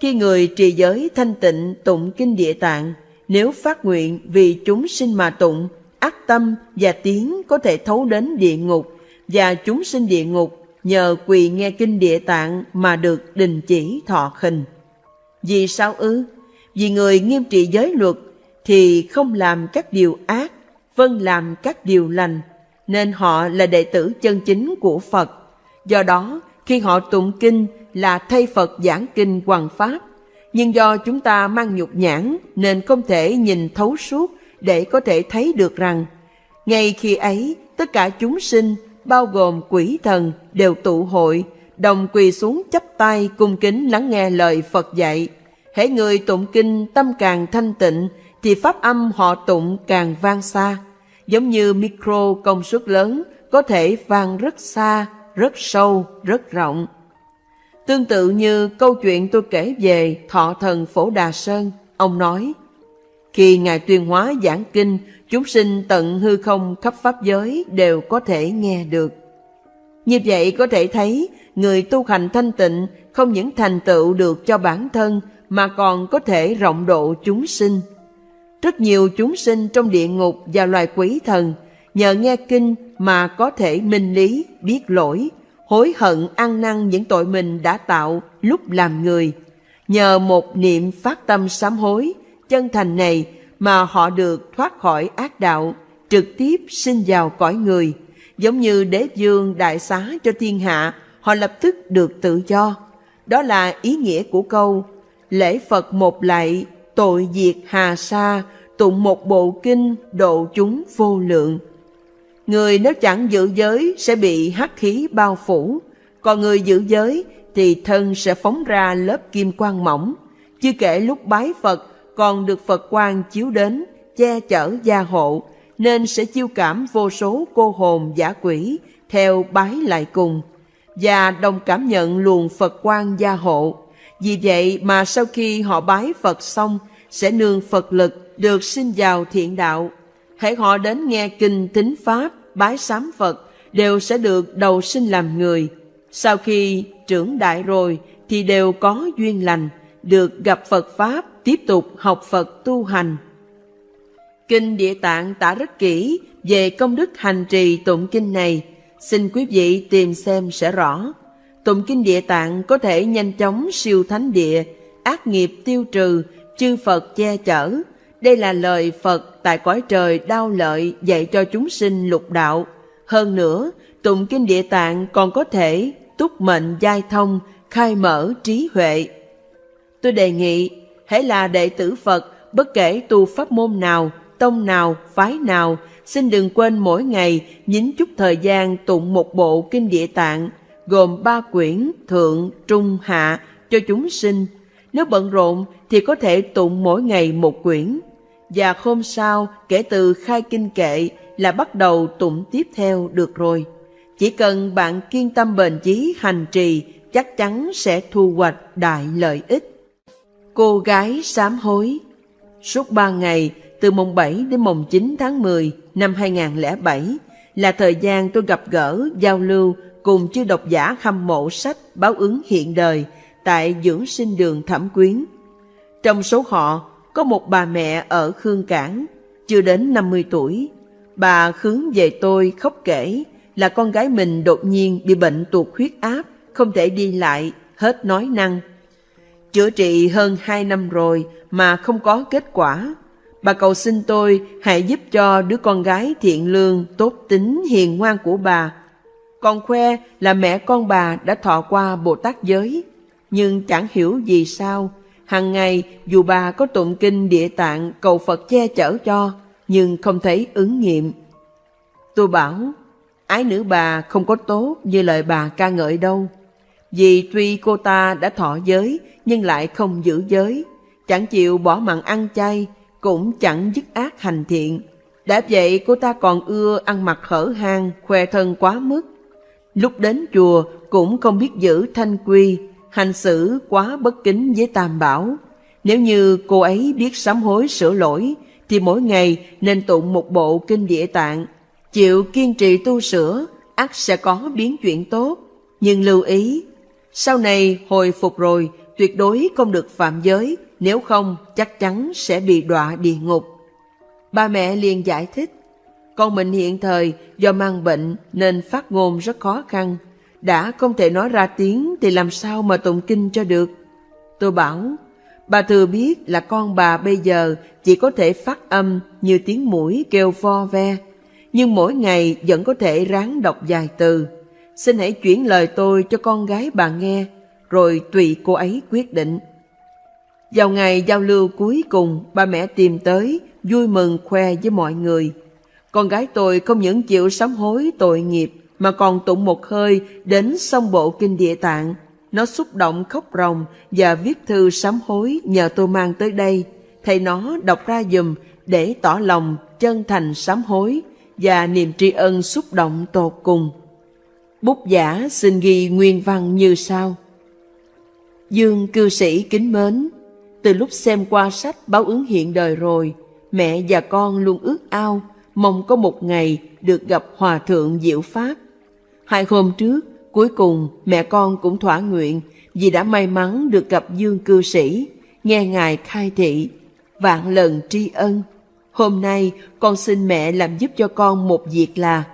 A: Khi người trì giới thanh tịnh tụng kinh địa tạng, nếu phát nguyện vì chúng sinh mà tụng, ác tâm và tiếng có thể thấu đến địa ngục và chúng sinh địa ngục nhờ quỳ nghe kinh địa tạng mà được đình chỉ thọ hình. Vì sao ư? Vì người nghiêm trị giới luật thì không làm các điều ác, vâng làm các điều lành, nên họ là đệ tử chân chính của Phật. Do đó, khi họ tụng kinh là thay Phật giảng kinh hoàng pháp, nhưng do chúng ta mang nhục nhãn nên không thể nhìn thấu suốt để có thể thấy được rằng ngay khi ấy tất cả chúng sinh bao gồm quỷ thần đều tụ hội đồng quỳ xuống chắp tay cung kính lắng nghe lời Phật dạy. Hễ người tụng kinh tâm càng thanh tịnh thì pháp âm họ tụng càng vang xa. Giống như micro công suất lớn có thể vang rất xa, rất sâu, rất rộng. Tương tự như câu chuyện tôi kể về thọ thần Phổ Đà Sơn, ông nói, khi Ngài tuyên hóa giảng kinh, chúng sinh tận hư không khắp pháp giới đều có thể nghe được. Như vậy có thể thấy, người tu hành thanh tịnh không những thành tựu được cho bản thân mà còn có thể rộng độ chúng sinh. Rất nhiều chúng sinh trong địa ngục và loài quỷ thần nhờ nghe kinh mà có thể minh lý, biết lỗi, hối hận ăn năn những tội mình đã tạo lúc làm người. Nhờ một niệm phát tâm sám hối, chân thành này mà họ được thoát khỏi ác đạo, trực tiếp sinh vào cõi người. Giống như đế dương đại xá cho thiên hạ, họ lập tức được tự do. Đó là ý nghĩa của câu Lễ Phật một lạy, tội diệt hà sa, tụng một bộ kinh độ chúng vô lượng. Người nếu chẳng giữ giới sẽ bị hắc khí bao phủ, còn người giữ giới thì thân sẽ phóng ra lớp kim quang mỏng. Chưa kể lúc bái Phật còn được Phật quang chiếu đến, che chở gia hộ, nên sẽ chiêu cảm vô số cô hồn giả quỷ theo bái lại cùng và đồng cảm nhận luồng Phật quang gia hộ. Vì vậy mà sau khi họ bái Phật xong sẽ nương Phật lực được sinh vào thiện đạo. Hãy họ đến nghe kinh tính Pháp, bái sám Phật đều sẽ được đầu sinh làm người. Sau khi trưởng đại rồi thì đều có duyên lành, được gặp Phật Pháp, tiếp tục học Phật tu hành. Kinh Địa Tạng tả rất kỹ về công đức hành trì tụng kinh này, xin quý vị tìm xem sẽ rõ. Tụng kinh Địa Tạng có thể nhanh chóng siêu thánh địa, ác nghiệp tiêu trừ, chư Phật che chở. Đây là lời Phật tại cõi trời đau lợi dạy cho chúng sinh lục đạo. Hơn nữa, tụng kinh Địa Tạng còn có thể túc mệnh giai thông, khai mở trí huệ. Tôi đề nghị, hãy là đệ tử Phật, bất kể tu pháp môn nào, tông nào, phái nào, xin đừng quên mỗi ngày nhín chút thời gian tụng một bộ kinh địa tạng, gồm ba quyển thượng, trung, hạ cho chúng sinh. Nếu bận rộn thì có thể tụng mỗi ngày một quyển. Và hôm sau, kể từ khai kinh kệ là bắt đầu tụng tiếp theo được rồi. Chỉ cần bạn kiên tâm bền chí hành trì, chắc chắn sẽ thu hoạch đại lợi ích. Cô gái sám hối Suốt ba ngày, từ mùng 7 đến mùng 9 tháng 10 năm 2007 là thời gian tôi gặp gỡ, giao lưu cùng chư độc giả hâm mộ sách báo ứng hiện đời tại dưỡng sinh đường Thẩm Quyến. Trong số họ có một bà mẹ ở Khương Cảng, chưa đến 50 tuổi. Bà hướng về tôi khóc kể là con gái mình đột nhiên bị bệnh tuột huyết áp, không thể đi lại, hết nói năng. Chữa trị hơn 2 năm rồi mà không có kết quả. Bà cầu xin tôi hãy giúp cho đứa con gái thiện lương, tốt tính, hiền ngoan của bà. Còn khoe là mẹ con bà đã thọ qua Bồ Tát giới, nhưng chẳng hiểu vì sao. hàng ngày dù bà có tụng kinh địa tạng cầu Phật che chở cho, nhưng không thấy ứng nghiệm. Tôi bảo, ái nữ bà không có tốt như lời bà ca ngợi đâu. Vì tuy cô ta đã thọ giới nhưng lại không giữ giới, chẳng chịu bỏ mặn ăn chay, cũng chẳng dứt ác hành thiện. Đã vậy cô ta còn ưa ăn mặc hở hang, khoe thân quá mức. Lúc đến chùa cũng không biết giữ thanh quy, hành xử quá bất kính với tam bảo. Nếu như cô ấy biết sám hối sửa lỗi, thì mỗi ngày nên tụng một bộ kinh địa tạng, chịu kiên trì tu sửa, ắt sẽ có biến chuyển tốt. Nhưng lưu ý, sau này hồi phục rồi, tuyệt đối không được phạm giới, nếu không chắc chắn sẽ bị đọa địa ngục. Ba mẹ liền giải thích, con mình hiện thời do mang bệnh nên phát ngôn rất khó khăn, đã không thể nói ra tiếng thì làm sao mà tụng kinh cho được. Tôi bảo, bà thừa biết là con bà bây giờ chỉ có thể phát âm như tiếng mũi kêu vo ve, nhưng mỗi ngày vẫn có thể ráng đọc vài từ. Xin hãy chuyển lời tôi cho con gái bà nghe, rồi tùy cô ấy quyết định. Vào ngày giao lưu cuối cùng, ba mẹ tìm tới, vui mừng khoe với mọi người. Con gái tôi không những chịu sám hối tội nghiệp, mà còn tụng một hơi đến sông bộ kinh địa tạng. Nó xúc động khóc ròng và viết thư sám hối nhờ tôi mang tới đây. Thầy nó đọc ra dùm để tỏ lòng chân thành sám hối và niềm tri ân xúc động tột cùng. Bút giả xin ghi nguyên văn như sau. Dương cư sĩ kính mến, từ lúc xem qua sách báo ứng hiện đời rồi, mẹ và con luôn ước ao, mong có một ngày được gặp Hòa Thượng Diệu Pháp. Hai hôm trước, cuối cùng mẹ con cũng thỏa nguyện vì đã may mắn được gặp Dương cư sĩ, nghe Ngài khai thị, vạn lần tri ân. Hôm nay con xin mẹ làm giúp cho con một việc là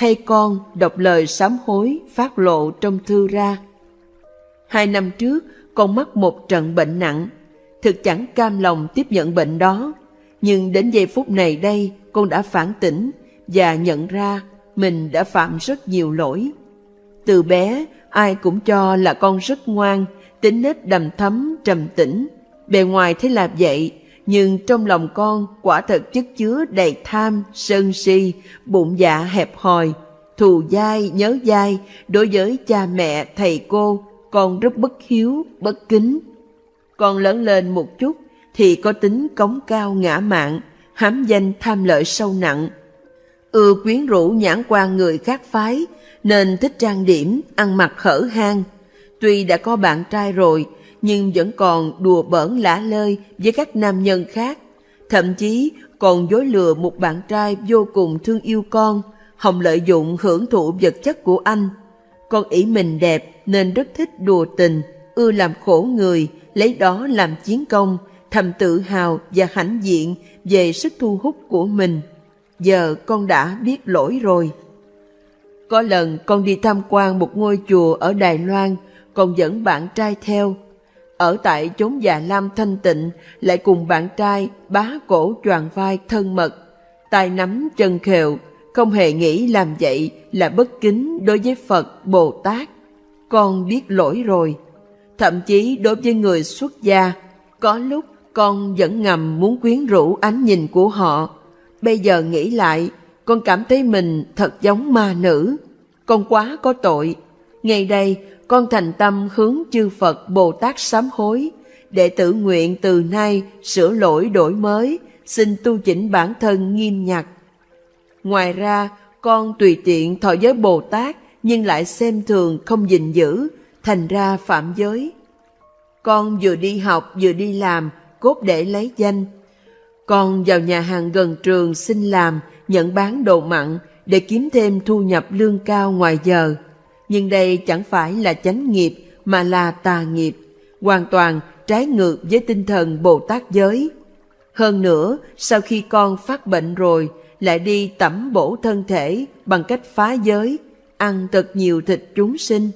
A: thay con đọc lời sám hối phát lộ trong thư ra. Hai năm trước, con mắc một trận bệnh nặng thực chẳng cam lòng tiếp nhận bệnh đó. Nhưng đến giây phút này đây, con đã phản tỉnh và nhận ra mình đã phạm rất nhiều lỗi. Từ bé, ai cũng cho là con rất ngoan, tính nết đầm thấm, trầm tĩnh. Bề ngoài thế là vậy, nhưng trong lòng con quả thật chất chứa đầy tham, sân si, bụng dạ hẹp hòi, thù dai, nhớ dai, đối với cha mẹ, thầy cô, con rất bất hiếu, bất kính. Con lớn lên một chút thì có tính cống cao ngã mạn, hám danh tham lợi sâu nặng. Ưa quyến rũ nhãn quan người khác phái, nên thích trang điểm, ăn mặc hở hang. Tuy đã có bạn trai rồi, nhưng vẫn còn đùa bỡn lả lơi với các nam nhân khác. Thậm chí còn dối lừa một bạn trai vô cùng thương yêu con, Hồng lợi dụng hưởng thụ vật chất của anh. Con ý mình đẹp nên rất thích đùa tình, ưa làm khổ người, lấy đó làm chiến công, thầm tự hào và hãnh diện về sức thu hút của mình. Giờ con đã biết lỗi rồi. Có lần con đi tham quan một ngôi chùa ở Đài Loan, còn dẫn bạn trai theo. Ở tại chốn già lam thanh tịnh, lại cùng bạn trai bá cổ choàng vai thân mật, tay nắm chân khều, không hề nghĩ làm vậy là bất kính đối với Phật, Bồ Tát. Con biết lỗi rồi. Thậm chí đối với người xuất gia, có lúc con vẫn ngầm muốn quyến rũ ánh nhìn của họ. Bây giờ nghĩ lại, con cảm thấy mình thật giống ma nữ. Con quá có tội. ngay đây, con thành tâm hướng chư Phật Bồ Tát sám hối, để tự nguyện từ nay sửa lỗi đổi mới, xin tu chỉnh bản thân nghiêm nhặt. Ngoài ra, con tùy tiện thọ giới Bồ Tát nhưng lại xem thường không gìn giữ, thành ra phạm giới. Con vừa đi học vừa đi làm, cốt để lấy danh. Con vào nhà hàng gần trường xin làm, nhận bán đồ mặn để kiếm thêm thu nhập lương cao ngoài giờ. Nhưng đây chẳng phải là chánh nghiệp mà là tà nghiệp, hoàn toàn trái ngược với tinh thần Bồ Tát giới. Hơn nữa, sau khi con phát bệnh rồi, lại đi tẩm bổ thân thể bằng cách phá giới, ăn thật nhiều thịt chúng sinh.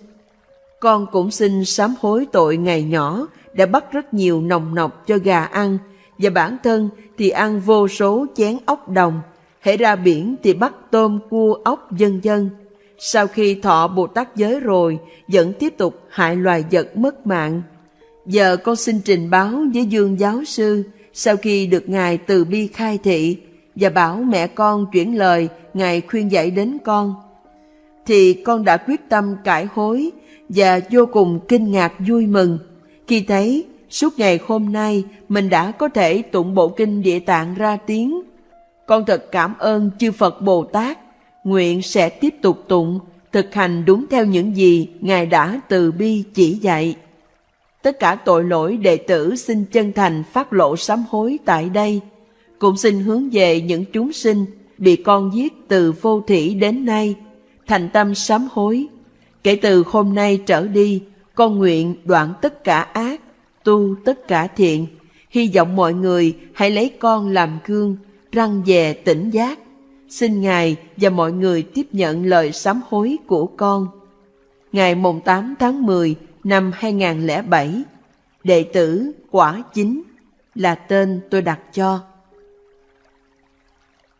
A: Con cũng xin sám hối tội ngày nhỏ đã bắt rất nhiều nồng nọc cho gà ăn, và bản thân thì ăn vô số chén ốc đồng, hễ ra biển thì bắt tôm cua ốc dân dân. Sau khi thọ Bồ Tát giới rồi, vẫn tiếp tục hại loài vật mất mạng. Giờ con xin trình báo với Dương giáo sư, sau khi được Ngài từ bi khai thị, và bảo mẹ con chuyển lời Ngài khuyên dạy đến con. Thì con đã quyết tâm cải hối và vô cùng kinh ngạc vui mừng khi thấy suốt ngày hôm nay mình đã có thể tụng bộ kinh địa tạng ra tiếng. Con thật cảm ơn chư Phật Bồ Tát, nguyện sẽ tiếp tục tụng, thực hành đúng theo những gì Ngài đã từ bi chỉ dạy. Tất cả tội lỗi đệ tử xin chân thành phát lộ sám hối tại đây, cũng xin hướng về những chúng sinh bị con giết từ vô thủy đến nay, thành tâm sám hối. Kể từ hôm nay trở đi, con nguyện đoạn tất cả ác, tu tất cả thiện. Hy vọng mọi người hãy lấy con làm gương, răng về tỉnh giác. Xin Ngài và mọi người tiếp nhận lời sám hối của con. Ngày mùng 8 tháng 10 năm 2007, đệ tử Quả Chính là tên tôi đặt cho.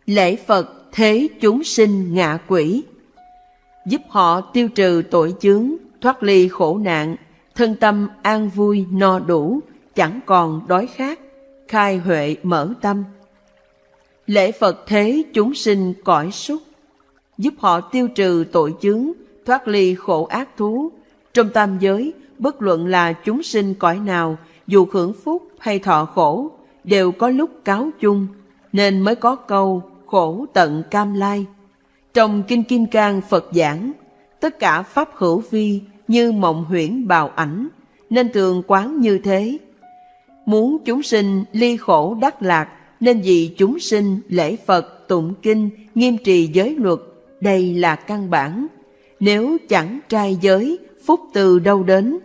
A: Lễ Phật thế chúng sinh ngạ quỷ Giúp họ tiêu trừ tội chướng thoát ly khổ nạn, thân tâm an vui no đủ, chẳng còn đói khát, khai huệ mở tâm. Lễ Phật thế chúng sinh cõi súc, giúp họ tiêu trừ tội chướng, thoát ly khổ ác thú. Trong tam giới, bất luận là chúng sinh cõi nào, dù hưởng phúc hay thọ khổ, đều có lúc cáo chung, nên mới có câu khổ tận cam lai. Trong Kinh Kim Cang Phật giảng, tất cả pháp hữu vi như mộng huyễn bào ảnh, nên thường quán như thế. Muốn chúng sinh ly khổ đắc lạc, nên vì chúng sinh lễ Phật, tụng kinh, nghiêm trì giới luật, đây là căn bản. Nếu chẳng trai giới, phúc từ đâu đến?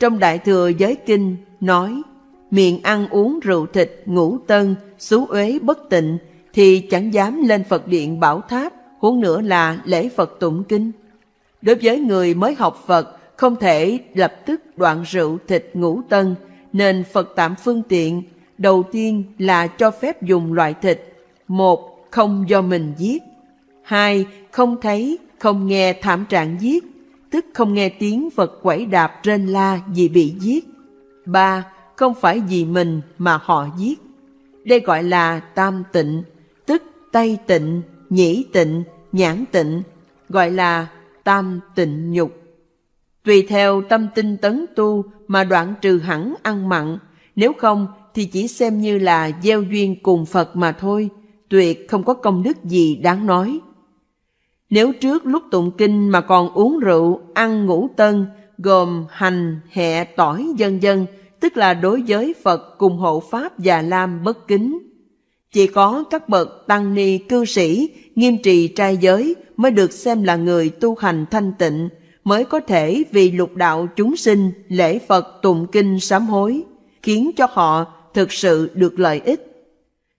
A: Trong Đại Thừa Giới Kinh nói, miệng ăn uống rượu thịt, ngủ tân, xú uế bất tịnh, thì chẳng dám lên Phật điện bảo tháp, huống nữa là lễ Phật tụng kinh. Đối với người mới học Phật, không thể lập tức đoạn rượu thịt ngũ tân, nên Phật tạm phương tiện, đầu tiên là cho phép dùng loại thịt. Một, không do mình giết. Hai, không thấy, không nghe thảm trạng giết, tức không nghe tiếng vật quẩy đạp trên la vì bị giết. Ba, không phải vì mình mà họ giết. Đây gọi là tam tịnh, tức tay tịnh, nhĩ tịnh, nhãn tịnh, gọi là tam tịnh nhục. Tùy theo tâm tinh tấn tu mà đoạn trừ hẳn ăn mặn, nếu không thì chỉ xem như là gieo duyên cùng Phật mà thôi, tuyệt không có công đức gì đáng nói. Nếu trước lúc tụng kinh mà còn uống rượu, ăn ngũ tân, gồm hành, hẹ, tỏi dân dân, tức là đối với Phật cùng hộ Pháp và Lam bất kính. Chỉ có các bậc tăng ni cư sĩ nghiêm trì trai giới mới được xem là người tu hành thanh tịnh, mới có thể vì lục đạo chúng sinh lễ Phật tụng kinh sám hối, khiến cho họ thực sự được lợi ích.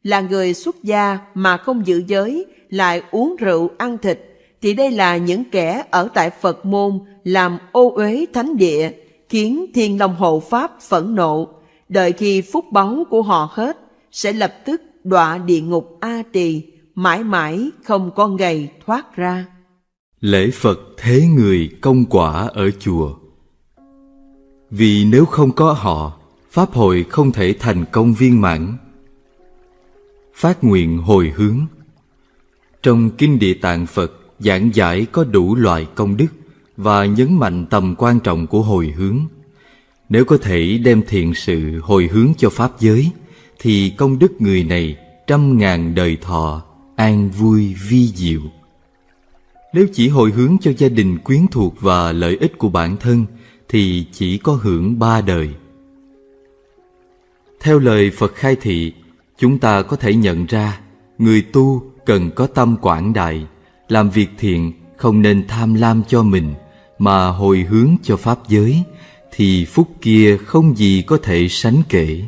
A: Là người xuất gia mà không giữ giới, lại uống rượu ăn thịt, thì đây là những kẻ ở tại Phật môn làm ô uế thánh địa, khiến thiên long hộ pháp phẫn nộ, đợi khi phúc báu của họ hết, sẽ lập tức đọa địa ngục A Tỳ, mãi mãi không có ngày thoát ra.
B: Lễ Phật thế người công quả ở chùa Vì nếu không có họ, Pháp hội không thể thành công viên mãn. Phát nguyện hồi hướng Trong Kinh Địa Tạng Phật giảng giải có đủ loại công đức và nhấn mạnh tầm quan trọng của hồi hướng. Nếu có thể đem thiện sự hồi hướng cho Pháp giới, thì công đức người này trăm ngàn đời thọ, an vui vi diệu. Nếu chỉ hồi hướng cho gia đình quyến thuộc và lợi ích của bản thân, thì chỉ có hưởng ba đời. Theo lời Phật khai thị, chúng ta có thể nhận ra người tu cần có tâm quảng đại, làm việc thiện không nên tham lam cho mình mà hồi hướng cho pháp giới thì phúc kia không gì có thể sánh kể.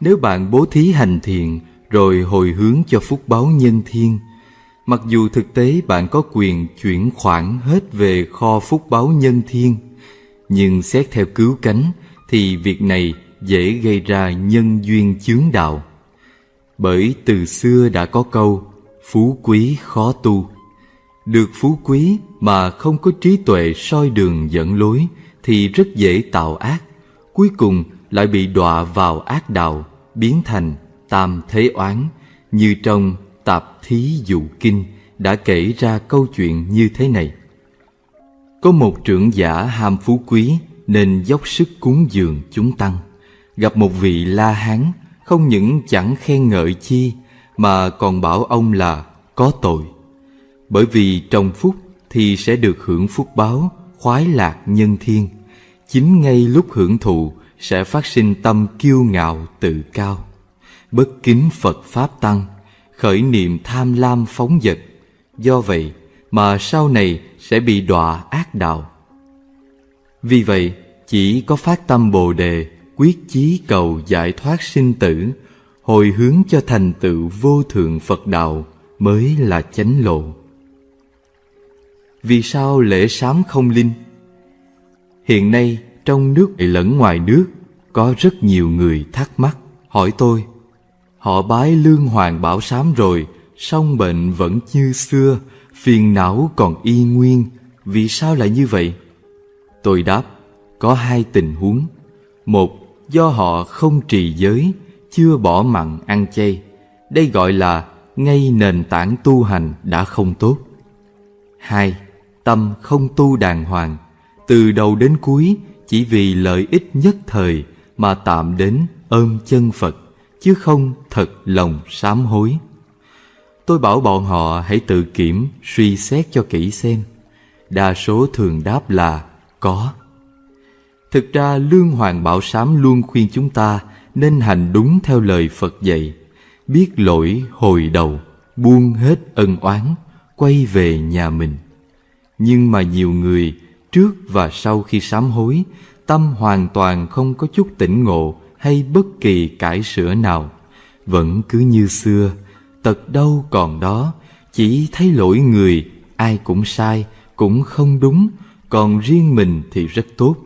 B: Nếu bạn bố thí hành thiện rồi hồi hướng cho phúc báo nhân thiên, mặc dù thực tế bạn có quyền chuyển khoản hết về kho phúc báo nhân thiên, nhưng xét theo cứu cánh thì việc này dễ gây ra nhân duyên chướng đạo. Bởi từ xưa đã có câu phú quý khó tu. Được phú quý mà không có trí tuệ soi đường dẫn lối thì rất dễ tạo ác, cuối cùng lại bị đọa vào ác đạo, biến thành tam thế oán, như trong Tạp Thí Dụ Kinh đã kể ra câu chuyện như thế này. Có một trưởng giả ham phú quý nên dốc sức cúng dường chúng tăng. Gặp một vị La Hán không những chẳng khen ngợi chi mà còn bảo ông là có tội. Bởi vì trong phúc thì sẽ được hưởng phúc báo, khoái lạc nhân thiên. Chính ngay lúc hưởng thụ sẽ phát sinh tâm kiêu ngạo tự cao, bất kính Phật Pháp Tăng, khởi niệm tham lam phóng dật. Do vậy mà sau này sẽ bị đọa ác đạo. Vì vậy, chỉ có phát tâm Bồ Đề, quyết chí cầu giải thoát sinh tử, hồi hướng cho thành tựu vô thượng Phật đạo mới là chánh lộ. Vì sao lễ sám không linh? Hiện nay trong nước lẫn ngoài nước có rất nhiều người thắc mắc hỏi tôi họ bái lương hoàng bảo sám rồi song bệnh vẫn như xưa phiền não còn y nguyên vì sao lại như vậy tôi đáp có hai tình huống một do họ không trì giới chưa bỏ mặn ăn chay đây gọi là ngay nền tảng tu hành đã không tốt hai tâm không tu đàng hoàng từ đầu đến cuối chỉ vì lợi ích nhất thời mà tạm đến ôm chân Phật, chứ không thật lòng sám hối. Tôi bảo bọn họ hãy tự kiểm, suy xét cho kỹ xem. Đa số thường đáp là có. Thực ra Lương Hoàng Bảo Sám luôn khuyên chúng ta nên hành đúng theo lời Phật dạy, biết lỗi hồi đầu, buông hết ân oán, quay về nhà mình. Nhưng mà nhiều người trước và sau khi sám hối tâm hoàn toàn không có chút tỉnh ngộ hay bất kỳ cải sửa nào. Vẫn cứ như xưa tật đâu còn đó chỉ thấy lỗi người ai cũng sai cũng không đúng còn riêng mình thì rất tốt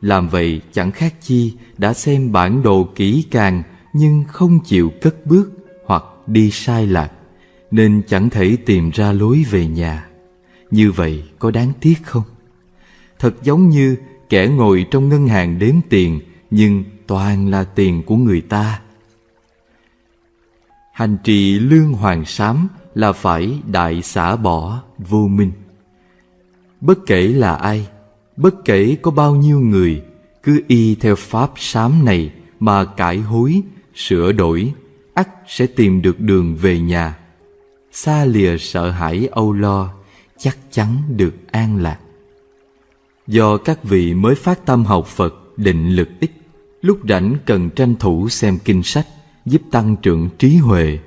B: làm vậy chẳng khác chi đã xem bản đồ kỹ càng nhưng không chịu cất bước hoặc đi sai lạc nên chẳng thể tìm ra lối về nhà. Như vậy có đáng tiếc không? Thật giống như kẻ ngồi trong ngân hàng đếm tiền nhưng toàn là tiền của người ta. Hành trì lương hoàng sám là phải đại xả bỏ vô minh. Bất kể là ai, bất kể có bao nhiêu người, cứ y theo pháp sám này mà cải hối, sửa đổi, ắt sẽ tìm được đường về nhà. Xa lìa sợ hãi âu lo, chắc chắn được an lạc. Do các vị mới phát tâm học Phật định lực ít, lúc rảnh cần tranh thủ xem kinh sách, giúp tăng trưởng trí huệ.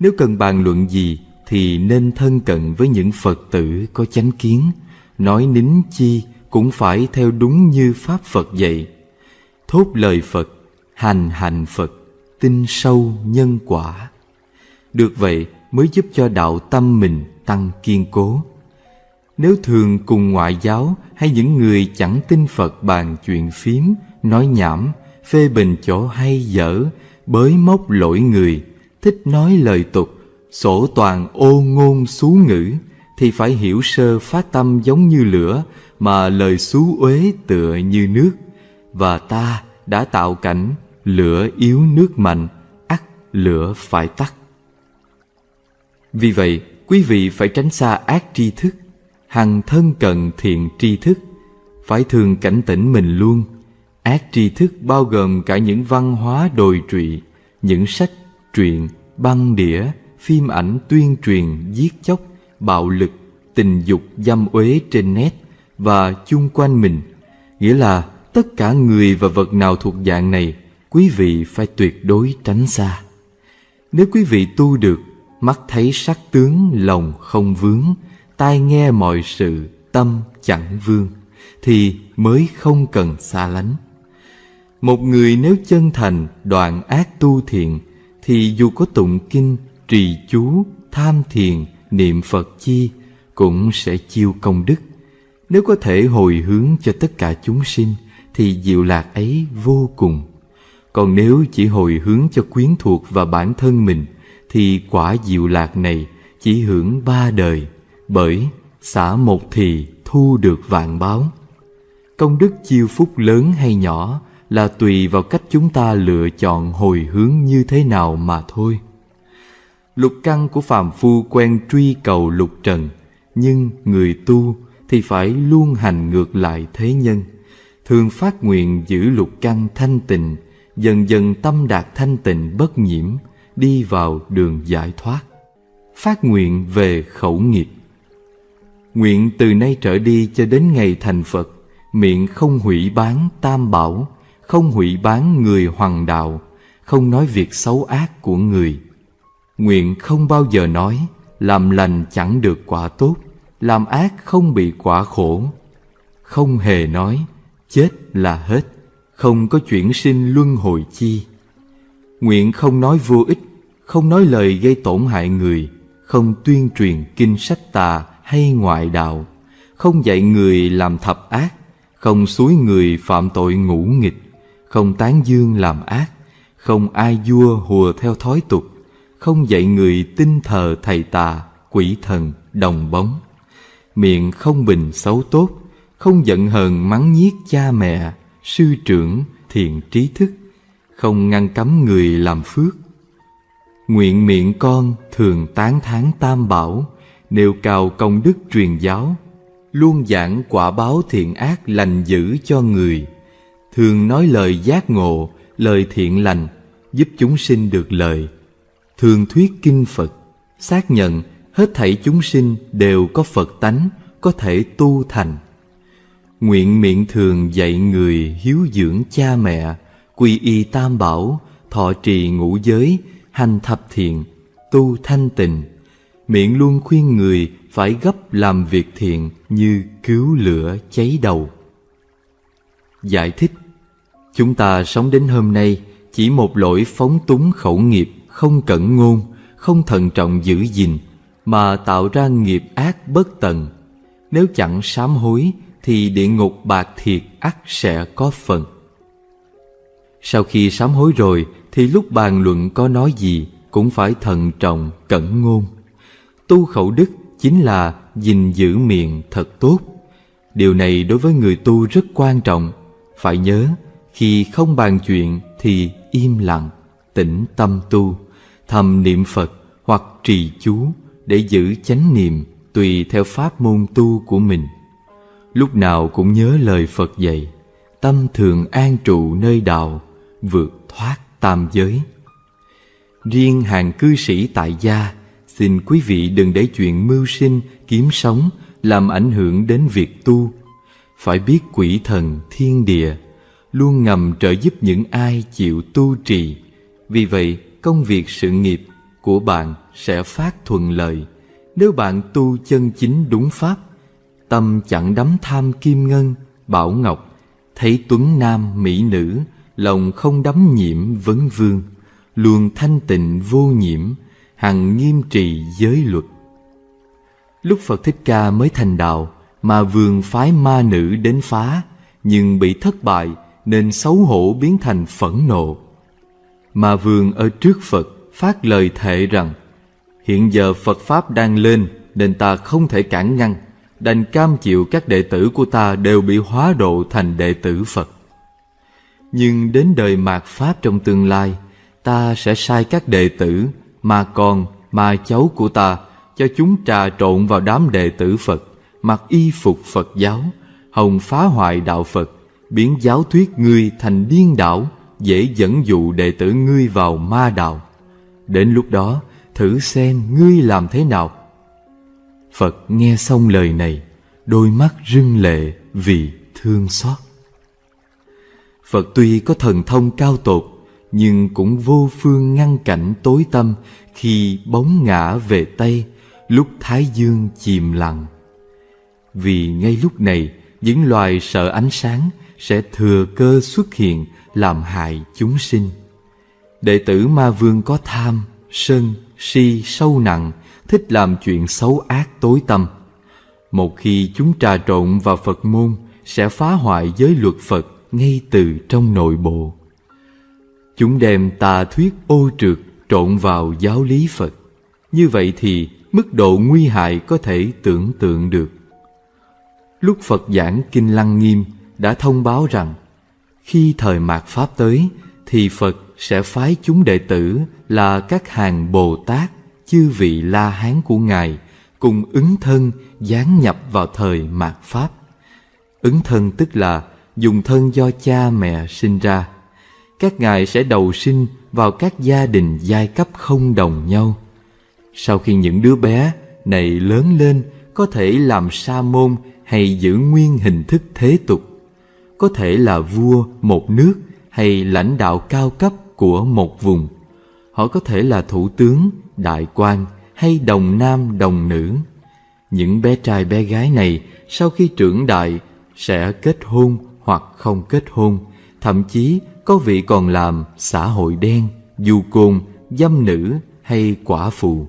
B: Nếu cần bàn luận gì thì nên thân cận với những Phật tử có chánh kiến, nói nín chi cũng phải theo đúng như Pháp Phật dạy. Thốt lời Phật, hành hành Phật, tin sâu nhân quả. Được vậy mới giúp cho đạo tâm mình tăng kiên cố. Nếu thường cùng ngoại giáo hay những người chẳng tin Phật bàn chuyện phím, nói nhảm, phê bình chỗ hay dở, bới móc lỗi người, thích nói lời tục, sổ toàn ô ngôn xú ngữ, thì phải hiểu sơ phát tâm giống như lửa, mà lời xú uế tựa như nước. Và ta đã tạo cảnh lửa yếu nước mạnh, ắt lửa phải tắt. Vì vậy, quý vị phải tránh xa ác tri thức, hằng thân cận thiện tri thức, phải thường cảnh tỉnh mình luôn. Ác tri thức bao gồm cả những văn hóa đồi trụy, những sách, truyện, băng đĩa, phim ảnh tuyên truyền giết chóc, bạo lực, tình dục dâm uế trên net và chung quanh mình. Nghĩa là tất cả người và vật nào thuộc dạng này, quý vị phải tuyệt đối tránh xa. Nếu quý vị tu được, mắt thấy sắc tướng lòng không vướng, tai nghe mọi sự tâm chẳng vương, thì mới không cần xa lánh. Một người nếu chân thành đoạn ác tu thiện, thì dù có tụng kinh, trì chú, tham thiền, niệm Phật chi, cũng sẽ chiêu công đức. Nếu có thể hồi hướng cho tất cả chúng sinh, thì diệu lạc ấy vô cùng. Còn nếu chỉ hồi hướng cho quyến thuộc và bản thân mình, thì quả diệu lạc này chỉ hưởng ba đời, bởi xả một thì thu được vạn báo. Công đức chiêu phúc lớn hay nhỏ là tùy vào cách chúng ta lựa chọn hồi hướng như thế nào mà thôi. Lục căn của phàm phu quen truy cầu lục trần, nhưng người tu thì phải luôn hành ngược lại thế nhân. Thường phát nguyện giữ lục căn thanh tịnh, dần dần tâm đạt thanh tịnh bất nhiễm, đi vào đường giải thoát. Phát nguyện về khẩu nghiệp. Nguyện từ nay trở đi cho đến ngày thành Phật, miệng không hủy bán tam bảo, không hủy bán người hoàng đạo, không nói việc xấu ác của người. Nguyện không bao giờ nói, làm lành chẳng được quả tốt, làm ác không bị quả khổ. Không hề nói, chết là hết, không có chuyển sinh luân hồi chi. Nguyện không nói vô ích, không nói lời gây tổn hại người, không tuyên truyền kinh sách tà hay ngoại đạo, không dạy người làm thập ác, không suối người phạm tội ngũ nghịch, không tán dương làm ác, không ai vua hùa theo thói tục, không dạy người tin thờ thầy tà, quỷ thần, đồng bóng. Miệng không bình xấu tốt, không giận hờn mắng nhiếc cha mẹ, sư trưởng, thiện trí thức, không ngăn cấm người làm phước. Nguyện miệng con thường tán thán tam bảo, nêu cao công đức truyền giáo, luôn giảng quả báo thiện ác lành dữ cho người, thường nói lời giác ngộ, lời thiện lành, giúp chúng sinh được lời. Thường thuyết kinh Phật, xác nhận hết thảy chúng sinh đều có Phật tánh, có thể tu thành. Nguyện miệng thường dạy người hiếu dưỡng cha mẹ, quy y tam bảo, thọ trì ngũ giới, hành thập thiện, tu thanh tịnh. Miệng luôn khuyên người phải gấp làm việc thiện như cứu lửa cháy đầu. Giải thích Chúng ta sống đến hôm nay chỉ một lỗi phóng túng khẩu nghiệp, không cẩn ngôn, không thận trọng giữ gìn, mà tạo ra nghiệp ác bất tận. Nếu chẳng sám hối, thì địa ngục bạc thiệt ắt sẽ có phần. Sau khi sám hối rồi, thì lúc bàn luận có nói gì, cũng phải thận trọng, cẩn ngôn. Tu khẩu đức chính là gìn giữ miệng thật tốt. Điều này đối với người tu rất quan trọng. Phải nhớ, khi không bàn chuyện thì im lặng, tĩnh tâm tu, thầm niệm Phật hoặc trì chú để giữ chánh niệm tùy theo pháp môn tu của mình. Lúc nào cũng nhớ lời Phật dạy, tâm thường an trụ nơi đạo, vượt thoát tam giới. Riêng hàng cư sĩ tại gia, xin quý vị đừng để chuyện mưu sinh, kiếm sống làm ảnh hưởng đến việc tu. Phải biết quỷ thần, thiên địa luôn ngầm trợ giúp những ai chịu tu trì. Vì vậy, công việc sự nghiệp của bạn sẽ phát thuận lợi nếu bạn tu chân chính đúng pháp. Tâm chẳng đắm tham kim ngân, bảo ngọc, thấy tuấn nam mỹ nữ, lòng không đắm nhiễm vấn vương, luôn thanh tịnh vô nhiễm, hằng nghiêm trì giới luật. Lúc Phật Thích Ca mới thành đạo, mà vườn phái ma nữ đến phá, nhưng bị thất bại nên xấu hổ biến thành phẫn nộ. Mà vườn ở trước Phật phát lời thệ rằng Hiện giờ Phật Pháp đang lên nên ta không thể cản ngăn, đành cam chịu các đệ tử của ta đều bị hóa độ thành đệ tử Phật. Nhưng đến đời mạt Pháp trong tương lai, ta sẽ sai các đệ tử, mà con, mà cháu của ta, cho chúng trà trộn vào đám đệ tử Phật, mặc y phục Phật giáo, hồng phá hoại đạo Phật, biến giáo thuyết ngươi thành điên đảo, dễ dẫn dụ đệ tử ngươi vào ma đạo. Đến lúc đó, thử xem ngươi làm thế nào. Phật nghe xong lời này, đôi mắt rưng lệ vì thương xót. Phật tuy có thần thông cao tột, nhưng cũng vô phương ngăn cảnh tối tâm khi bóng ngã về Tây, lúc Thái Dương chìm lặng. Vì ngay lúc này, những loài sợ ánh sáng sẽ thừa cơ xuất hiện làm hại chúng sinh. Đệ tử Ma Vương có tham, sân, si sâu nặng, thích làm chuyện xấu ác tối tâm. Một khi chúng trà trộn vào Phật môn, sẽ phá hoại giới luật Phật ngay từ trong nội bộ. Chúng đem tà thuyết ô trượt trộn vào giáo lý Phật. Như vậy thì mức độ nguy hại có thể tưởng tượng được. Lúc Phật giảng Kinh Lăng Nghiêm đã thông báo rằng khi thời mạt Pháp tới thì Phật sẽ phái chúng đệ tử là các hàng Bồ Tát, chư vị La Hán của Ngài cùng ứng thân giáng nhập vào thời mạt Pháp. Ứng thân tức là dùng thân do cha mẹ sinh ra. Các ngài sẽ đầu sinh vào các gia đình giai cấp không đồng nhau. Sau khi những đứa bé này lớn lên có thể làm sa môn hay giữ nguyên hình thức thế tục, có thể là vua một nước hay lãnh đạo cao cấp của một vùng. Họ có thể là thủ tướng, đại quan hay đồng nam đồng nữ. Những bé trai bé gái này sau khi trưởng đại sẽ kết hôn hoặc không kết hôn, thậm chí có vị còn làm xã hội đen, du côn, dâm nữ hay quả phụ.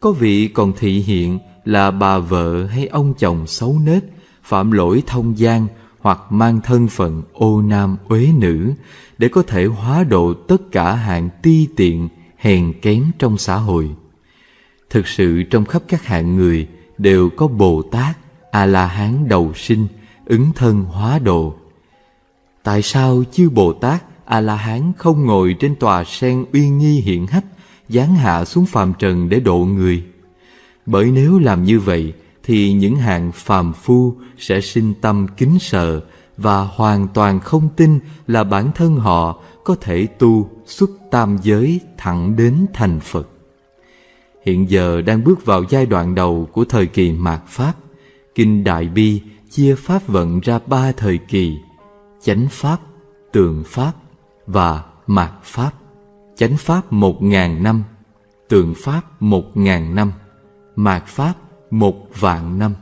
B: Có vị còn thị hiện là bà vợ hay ông chồng xấu nết, phạm lỗi thông gian hoặc mang thân phận ô nam uế nữ để có thể hóa độ tất cả hạng ti tiện, hèn kém trong xã hội. Thực sự trong khắp các hạng người đều có Bồ Tát, A-la-hán đầu sinh, ứng thân hóa độ. Tại sao chư Bồ Tát, A-la-hán không ngồi trên tòa sen uy nghi hiện hách, giáng hạ xuống phàm trần để độ người? Bởi nếu làm như vậy, thì những hạng phàm phu sẽ sinh tâm kính sợ và hoàn toàn không tin là bản thân họ có thể tu xuất tam giới thẳng đến thành Phật. Hiện giờ đang bước vào giai đoạn đầu của thời kỳ mạt Pháp. Kinh Đại Bi chia Pháp vận ra ba thời kỳ, chánh Pháp, tượng Pháp và mạt Pháp. Chánh Pháp một ngàn năm, tượng Pháp một ngàn năm, mạt Pháp một vạn năm.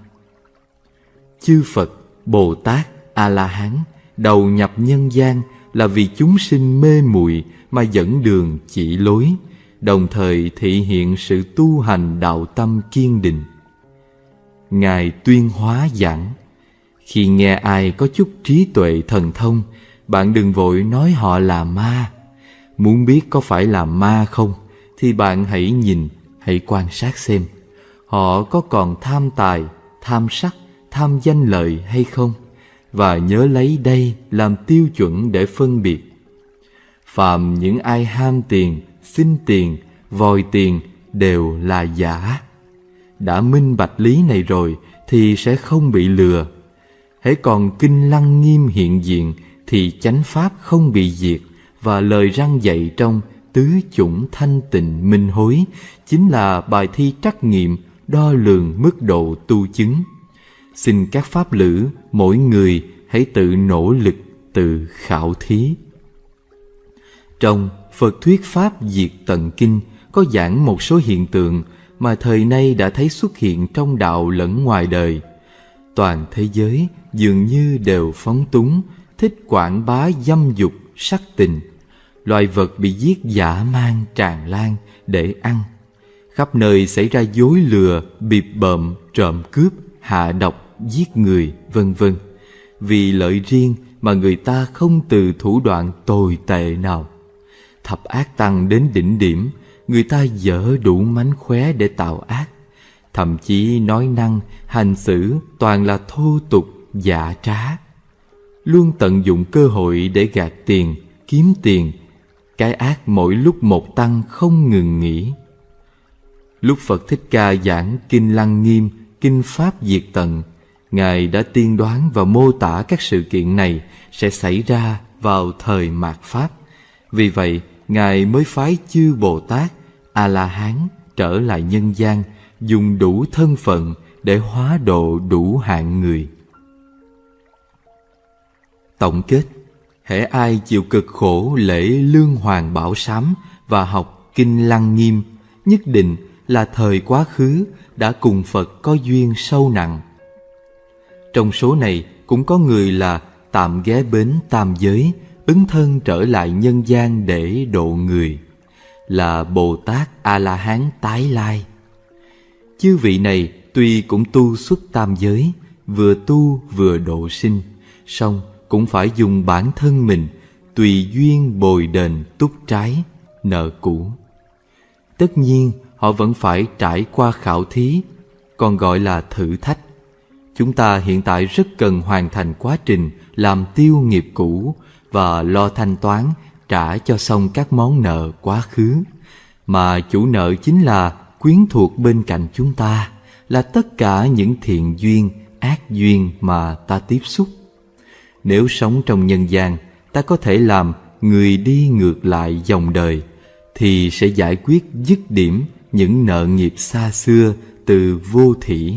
B: Chư Phật, Bồ Tát, A-la-hán đầu nhập nhân gian là vì chúng sinh mê muội mà dẫn đường chỉ lối, đồng thời thị hiện sự tu hành đạo tâm kiên định. Ngài tuyên hóa giảng, khi nghe ai có chút trí tuệ thần thông, bạn đừng vội nói họ là ma. Muốn biết có phải là ma không, thì bạn hãy nhìn, hãy quan sát xem họ có còn tham tài, tham sắc, tham danh lợi hay không, và nhớ lấy đây làm tiêu chuẩn để phân biệt. Phạm những ai ham tiền, xin tiền vòi tiền đều là giả. Đã minh bạch lý này rồi thì sẽ không bị lừa. Hễ còn kinh lăng nghiêm hiện diện thì chánh pháp không bị diệt và lời răng dạy trong tứ chủng thanh tịnh minh hối chính là bài thi trắc nghiệm đo lường mức độ tu chứng. Xin các pháp lữ mỗi người hãy tự nỗ lực tự khảo thí. Trong Phật thuyết Pháp Diệt Tận Kinh có giảng một số hiện tượng mà thời nay đã thấy xuất hiện trong đạo lẫn ngoài đời. Toàn thế giới dường như đều phóng túng, thích quảng bá dâm dục, sắc tình. Loài vật bị giết giả mang tràn lan để ăn. Khắp nơi xảy ra dối lừa, bịp bợm, trộm cướp, hạ độc, giết người, vân vân. Vì lợi riêng mà người ta không từ thủ đoạn tồi tệ nào. Thập ác tăng đến đỉnh điểm, người ta dở đủ mánh khóe để tạo ác. Thậm chí nói năng, hành xử toàn là thô tục, giả trá. Luôn tận dụng cơ hội để gạt tiền, kiếm tiền. Cái ác mỗi lúc một tăng không ngừng nghỉ. Lúc Phật Thích Ca giảng Kinh Lăng Nghiêm, Kinh Pháp Diệt Tận, Ngài đã tiên đoán và mô tả các sự kiện này sẽ xảy ra vào thời mạt Pháp. Vì vậy, Ngài mới phái chư Bồ Tát, A-la-hán trở lại nhân gian, dùng đủ thân phận để hóa độ đủ hạng người. Tổng kết Hễ ai chịu cực khổ lễ lương hoàng bảo sám và học kinh lăng nghiêm, nhất định là thời quá khứ đã cùng Phật có duyên sâu nặng. Trong số này cũng có người là tạm ghé bến tam giới, ứng thân trở lại nhân gian để độ người, là Bồ Tát A-la-hán tái lai. Chư vị này tuy cũng tu xuất tam giới, vừa tu vừa độ sinh, song cũng phải dùng bản thân mình tùy duyên bồi đền túc trái, nợ cũ. Tất nhiên, họ vẫn phải trải qua khảo thí, còn gọi là thử thách. Chúng ta hiện tại rất cần hoàn thành quá trình làm tiêu nghiệp cũ và lo thanh toán trả cho xong các món nợ quá khứ. Mà chủ nợ chính là quyến thuộc bên cạnh chúng ta, là tất cả những thiện duyên, ác duyên mà ta tiếp xúc. Nếu sống trong nhân gian, ta có thể làm người đi ngược lại dòng đời, thì sẽ giải quyết dứt điểm những nợ nghiệp xa xưa từ vô thỉ.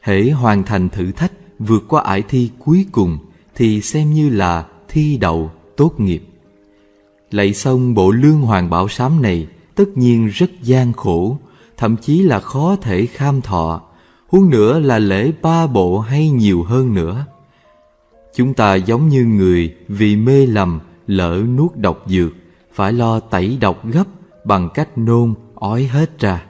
B: Hễ hoàn thành thử thách vượt qua ải thi cuối cùng thì xem như là thi đậu tốt nghiệp. Lạy xong bộ lương hoàng bảo sám này tất nhiên rất gian khổ, thậm chí là khó thể kham thọ, huống nữa là lễ ba bộ hay nhiều hơn nữa. Chúng ta giống như người vì mê lầm lỡ nuốt độc dược, phải lo tẩy độc gấp bằng cách nôn ói hết ra.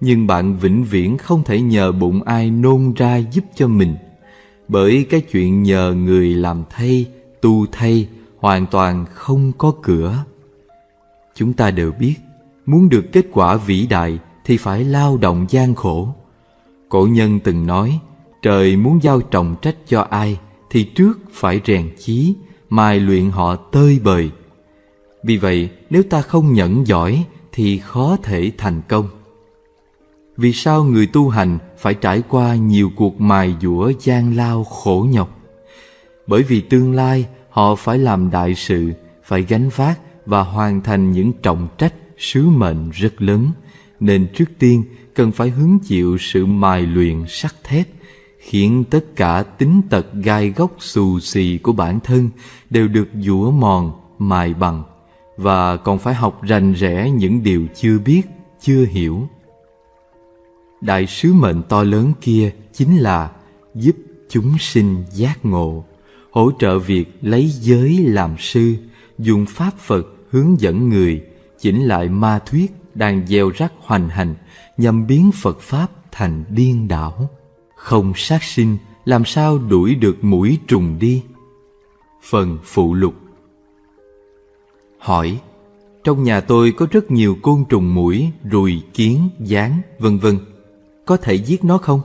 B: Nhưng bạn vĩnh viễn không thể nhờ bụng ai nôn ra giúp cho mình. Bởi cái chuyện nhờ người làm thay, tu thay Hoàn toàn không có cửa. Chúng ta đều biết Muốn được kết quả vĩ đại Thì phải lao động gian khổ. Cổ nhân từng nói Trời muốn giao trọng trách cho ai Thì trước phải rèn chí Mai luyện họ tơi bời. Vì vậy nếu ta không nhẫn giỏi thì khó thể thành công vì sao người tu hành phải trải qua nhiều cuộc mài dũa gian lao khổ nhọc? Bởi vì tương lai họ phải làm đại sự, phải gánh vác và hoàn thành những trọng trách, sứ mệnh rất lớn, nên trước tiên cần phải hứng chịu sự mài luyện sắt thép, khiến tất cả tính tật gai góc xù xì của bản thân đều được dũa mòn, mài bằng, và còn phải học rành rẽ những điều chưa biết, chưa hiểu đại sứ mệnh to lớn kia chính là giúp chúng sinh giác ngộ, hỗ trợ việc lấy giới làm sư, dùng pháp Phật hướng dẫn người, chỉnh lại ma thuyết đang gieo rắc hoành hành nhằm biến Phật Pháp thành điên đảo. Không sát sinh, làm sao đuổi được mũi trùng đi? Phần phụ lục Hỏi Trong nhà tôi có rất nhiều côn trùng mũi, ruồi, kiến, gián, vân vân có thể giết nó không?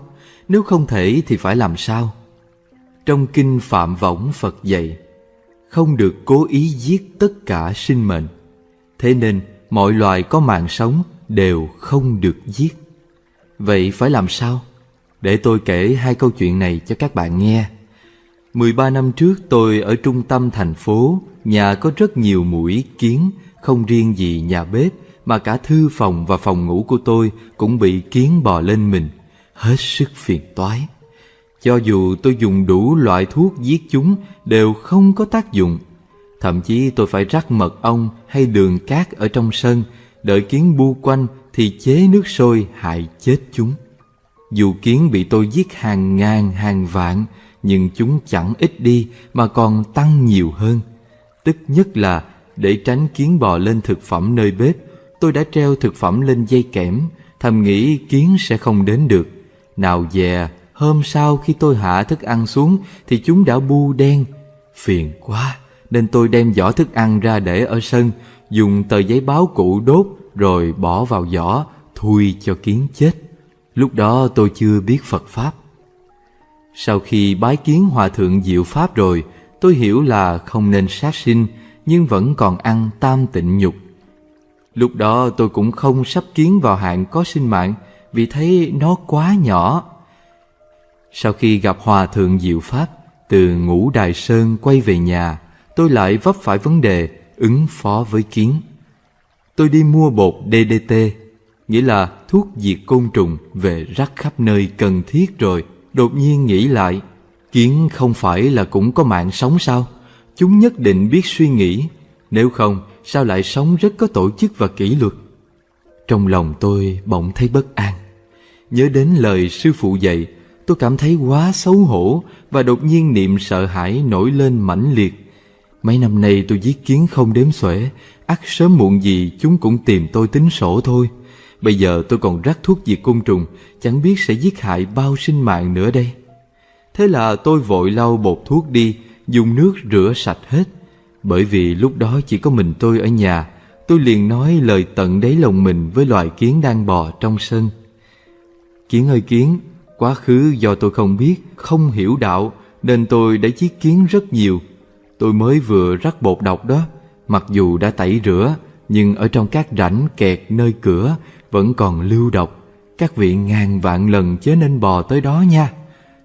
B: Nếu không thể thì phải làm sao? Trong kinh Phạm Võng Phật dạy Không được cố ý giết tất cả sinh mệnh Thế nên mọi loài có mạng sống đều không được giết. Vậy phải làm sao? Để tôi kể hai câu chuyện này cho các bạn nghe. 13 năm trước tôi ở trung tâm thành phố, nhà có rất nhiều mũi kiến, không riêng gì nhà bếp mà cả thư phòng và phòng ngủ của tôi cũng bị kiến bò lên mình, hết sức phiền toái. Cho dù tôi dùng đủ loại thuốc giết chúng đều không có tác dụng. Thậm chí tôi phải rắc mật ong hay đường cát ở trong sân, đợi kiến bu quanh thì chế nước sôi hại chết chúng. Dù kiến bị tôi giết hàng ngàn hàng vạn, nhưng chúng chẳng ít đi mà còn tăng nhiều hơn. Tức nhất là để tránh kiến bò lên thực phẩm nơi bếp, tôi đã treo thực phẩm lên dây kẽm, thầm nghĩ kiến sẽ không đến được. Nào dè, hôm sau khi tôi hạ thức ăn xuống thì chúng đã bu đen. Phiền quá, nên tôi đem giỏ thức ăn ra để ở sân, dùng tờ giấy báo cũ đốt rồi bỏ vào giỏ, thui cho kiến chết. Lúc đó tôi chưa biết Phật Pháp. Sau khi bái kiến Hòa Thượng Diệu Pháp rồi, tôi hiểu là không nên sát sinh, nhưng vẫn còn ăn tam tịnh nhục. Lúc đó tôi cũng không sắp kiến vào hạng có sinh mạng vì thấy nó quá nhỏ. Sau khi gặp Hòa Thượng Diệu Pháp, từ ngũ Đài Sơn quay về nhà, tôi lại vấp phải vấn đề ứng phó với kiến. Tôi đi mua bột DDT, nghĩa là thuốc diệt côn trùng về rắc khắp nơi cần thiết rồi. Đột nhiên nghĩ lại, kiến không phải là cũng có mạng sống sao? Chúng nhất định biết suy nghĩ, nếu không sao lại sống rất có tổ chức và kỷ luật. Trong lòng tôi bỗng thấy bất an. Nhớ đến lời sư phụ dạy, tôi cảm thấy quá xấu hổ và đột nhiên niệm sợ hãi nổi lên mãnh liệt. Mấy năm nay tôi giết kiến không đếm xuể, ắt sớm muộn gì chúng cũng tìm tôi tính sổ thôi. Bây giờ tôi còn rắc thuốc diệt côn trùng, chẳng biết sẽ giết hại bao sinh mạng nữa đây. Thế là tôi vội lau bột thuốc đi, dùng nước rửa sạch hết. Bởi vì lúc đó chỉ có mình tôi ở nhà, tôi liền nói lời tận đáy lòng mình với loài kiến đang bò trong sân. Kiến ơi kiến, quá khứ do tôi không biết, không hiểu đạo, nên tôi đã giết kiến rất nhiều. Tôi mới vừa rắc bột độc đó, mặc dù đã tẩy rửa, nhưng ở trong các rãnh kẹt nơi cửa vẫn còn lưu độc. Các vị ngàn vạn lần chớ nên bò tới đó nha.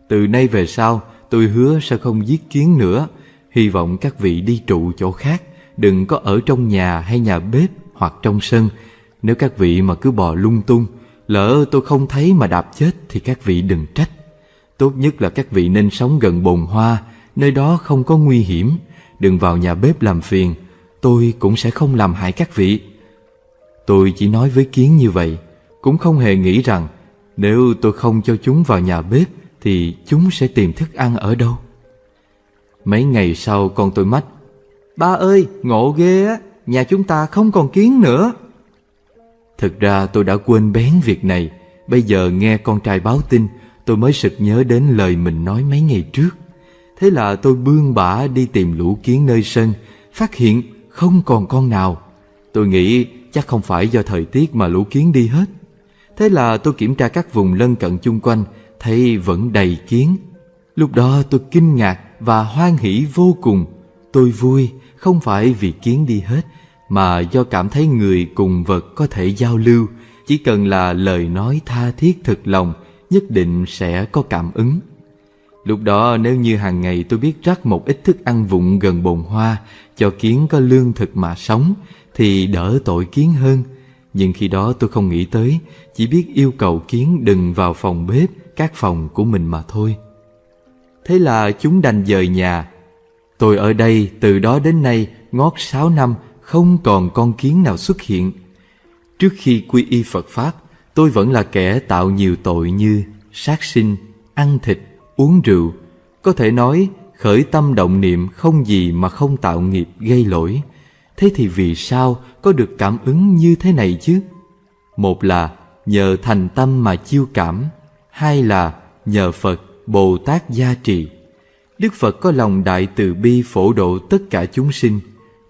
B: Từ nay về sau, tôi hứa sẽ không giết kiến nữa. Hy vọng các vị đi trụ chỗ khác, đừng có ở trong nhà hay nhà bếp hoặc trong sân. Nếu các vị mà cứ bò lung tung, lỡ tôi không thấy mà đạp chết thì các vị đừng trách. Tốt nhất là các vị nên sống gần bồn hoa, nơi đó không có nguy hiểm. Đừng vào nhà bếp làm phiền, tôi cũng sẽ không làm hại các vị. Tôi chỉ nói với Kiến như vậy, cũng không hề nghĩ rằng nếu tôi không cho chúng vào nhà bếp thì chúng sẽ tìm thức ăn ở đâu. Mấy ngày sau con tôi mách, Ba ơi, ngộ ghê á, nhà chúng ta không còn kiến nữa. Thực ra tôi đã quên bén việc này, bây giờ nghe con trai báo tin, tôi mới sực nhớ đến lời mình nói mấy ngày trước. Thế là tôi bươn bả đi tìm lũ kiến nơi sân, phát hiện không còn con nào. Tôi nghĩ chắc không phải do thời tiết mà lũ kiến đi hết. Thế là tôi kiểm tra các vùng lân cận chung quanh, thấy vẫn đầy kiến. Lúc đó tôi kinh ngạc và hoan hỷ vô cùng. Tôi vui không phải vì kiến đi hết, mà do cảm thấy người cùng vật có thể giao lưu, chỉ cần là lời nói tha thiết thực lòng, nhất định sẽ có cảm ứng. Lúc đó nếu như hàng ngày tôi biết rắc một ít thức ăn vụn gần bồn hoa cho kiến có lương thực mà sống thì đỡ tội kiến hơn. Nhưng khi đó tôi không nghĩ tới, chỉ biết yêu cầu kiến đừng vào phòng bếp, các phòng của mình mà thôi. Thế là chúng đành dời nhà. Tôi ở đây từ đó đến nay ngót sáu năm không còn con kiến nào xuất hiện. Trước khi quy y Phật Pháp, tôi vẫn là kẻ tạo nhiều tội như sát sinh, ăn thịt, uống rượu. Có thể nói khởi tâm động niệm không gì mà không tạo nghiệp gây lỗi. Thế thì vì sao có được cảm ứng như thế này chứ? Một là nhờ thành tâm mà chiêu cảm, hai là nhờ Phật, Bồ Tát gia trì. Đức Phật có lòng đại từ bi phổ độ tất cả chúng sinh,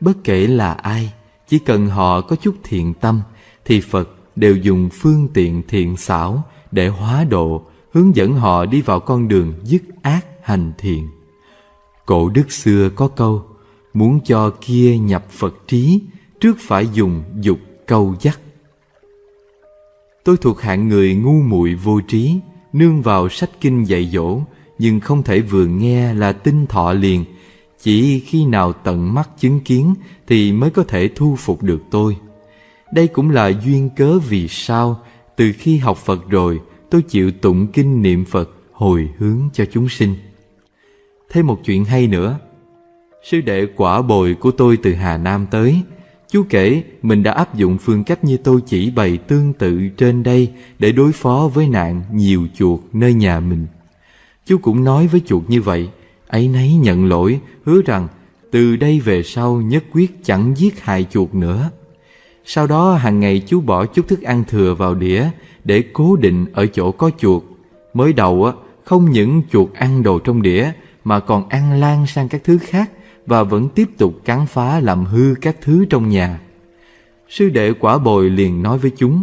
B: bất kể là ai, chỉ cần họ có chút thiện tâm, thì Phật đều dùng phương tiện thiện xảo để hóa độ, hướng dẫn họ đi vào con đường dứt ác hành thiện. Cổ đức xưa có câu, muốn cho kia nhập Phật trí, trước phải dùng dục câu dắt. Tôi thuộc hạng người ngu muội vô trí, nương vào sách kinh dạy dỗ, nhưng không thể vừa nghe là tin thọ liền. Chỉ khi nào tận mắt chứng kiến thì mới có thể thu phục được tôi. Đây cũng là duyên cớ vì sao từ khi học Phật rồi tôi chịu tụng kinh niệm Phật hồi hướng cho chúng sinh. Thêm một chuyện hay nữa. Sư đệ quả bồi của tôi từ Hà Nam tới, Chú kể mình đã áp dụng phương cách như tôi chỉ bày tương tự trên đây để đối phó với nạn nhiều chuột nơi nhà mình. Chú cũng nói với chuột như vậy, ấy nấy nhận lỗi, hứa rằng từ đây về sau nhất quyết chẳng giết hại chuột nữa. Sau đó hàng ngày chú bỏ chút thức ăn thừa vào đĩa để cố định ở chỗ có chuột. Mới đầu á, không những chuột ăn đồ trong đĩa mà còn ăn lan sang các thứ khác và vẫn tiếp tục cắn phá làm hư các thứ trong nhà. Sư đệ quả bồi liền nói với chúng,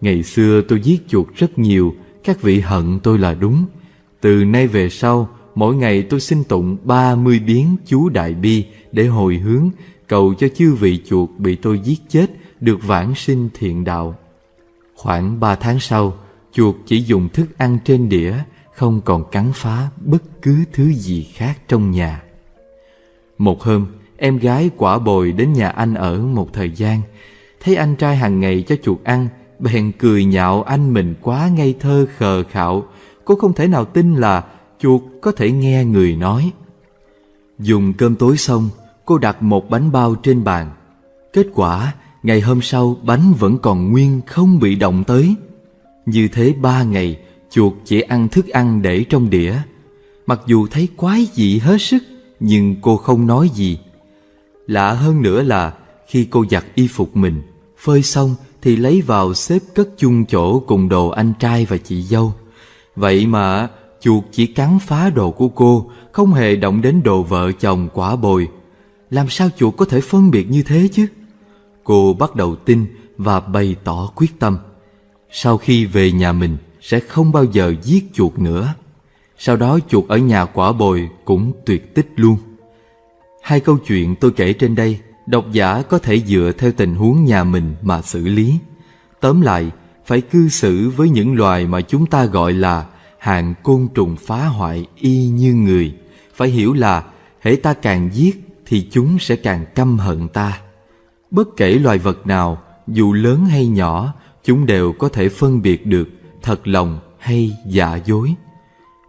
B: Ngày xưa tôi giết chuột rất nhiều, các vị hận tôi là đúng. Từ nay về sau, mỗi ngày tôi xin tụng ba mươi biến chú Đại Bi để hồi hướng, cầu cho chư vị chuột bị tôi giết chết được vãng sinh thiện đạo. Khoảng ba tháng sau, chuột chỉ dùng thức ăn trên đĩa, không còn cắn phá bất cứ thứ gì khác trong nhà. Một hôm, em gái quả bồi đến nhà anh ở một thời gian. Thấy anh trai hàng ngày cho chuột ăn, bèn cười nhạo anh mình quá ngây thơ khờ khạo. Cô không thể nào tin là chuột có thể nghe người nói. Dùng cơm tối xong, cô đặt một bánh bao trên bàn. Kết quả, ngày hôm sau bánh vẫn còn nguyên không bị động tới. Như thế ba ngày, chuột chỉ ăn thức ăn để trong đĩa. Mặc dù thấy quái dị hết sức, nhưng cô không nói gì. Lạ hơn nữa là khi cô giặt y phục mình, phơi xong thì lấy vào xếp cất chung chỗ cùng đồ anh trai và chị dâu. Vậy mà chuột chỉ cắn phá đồ của cô, không hề động đến đồ vợ chồng quả bồi. Làm sao chuột có thể phân biệt như thế chứ? Cô bắt đầu tin và bày tỏ quyết tâm. Sau khi về nhà mình sẽ không bao giờ giết chuột nữa. Sau đó chuột ở nhà quả bồi cũng tuyệt tích luôn. Hai câu chuyện tôi kể trên đây, độc giả có thể dựa theo tình huống nhà mình mà xử lý. Tóm lại, phải cư xử với những loài mà chúng ta gọi là hàng côn trùng phá hoại y như người. Phải hiểu là, hễ ta càng giết thì chúng sẽ càng căm hận ta. Bất kể loài vật nào, dù lớn hay nhỏ, chúng đều có thể phân biệt được thật lòng hay giả dối.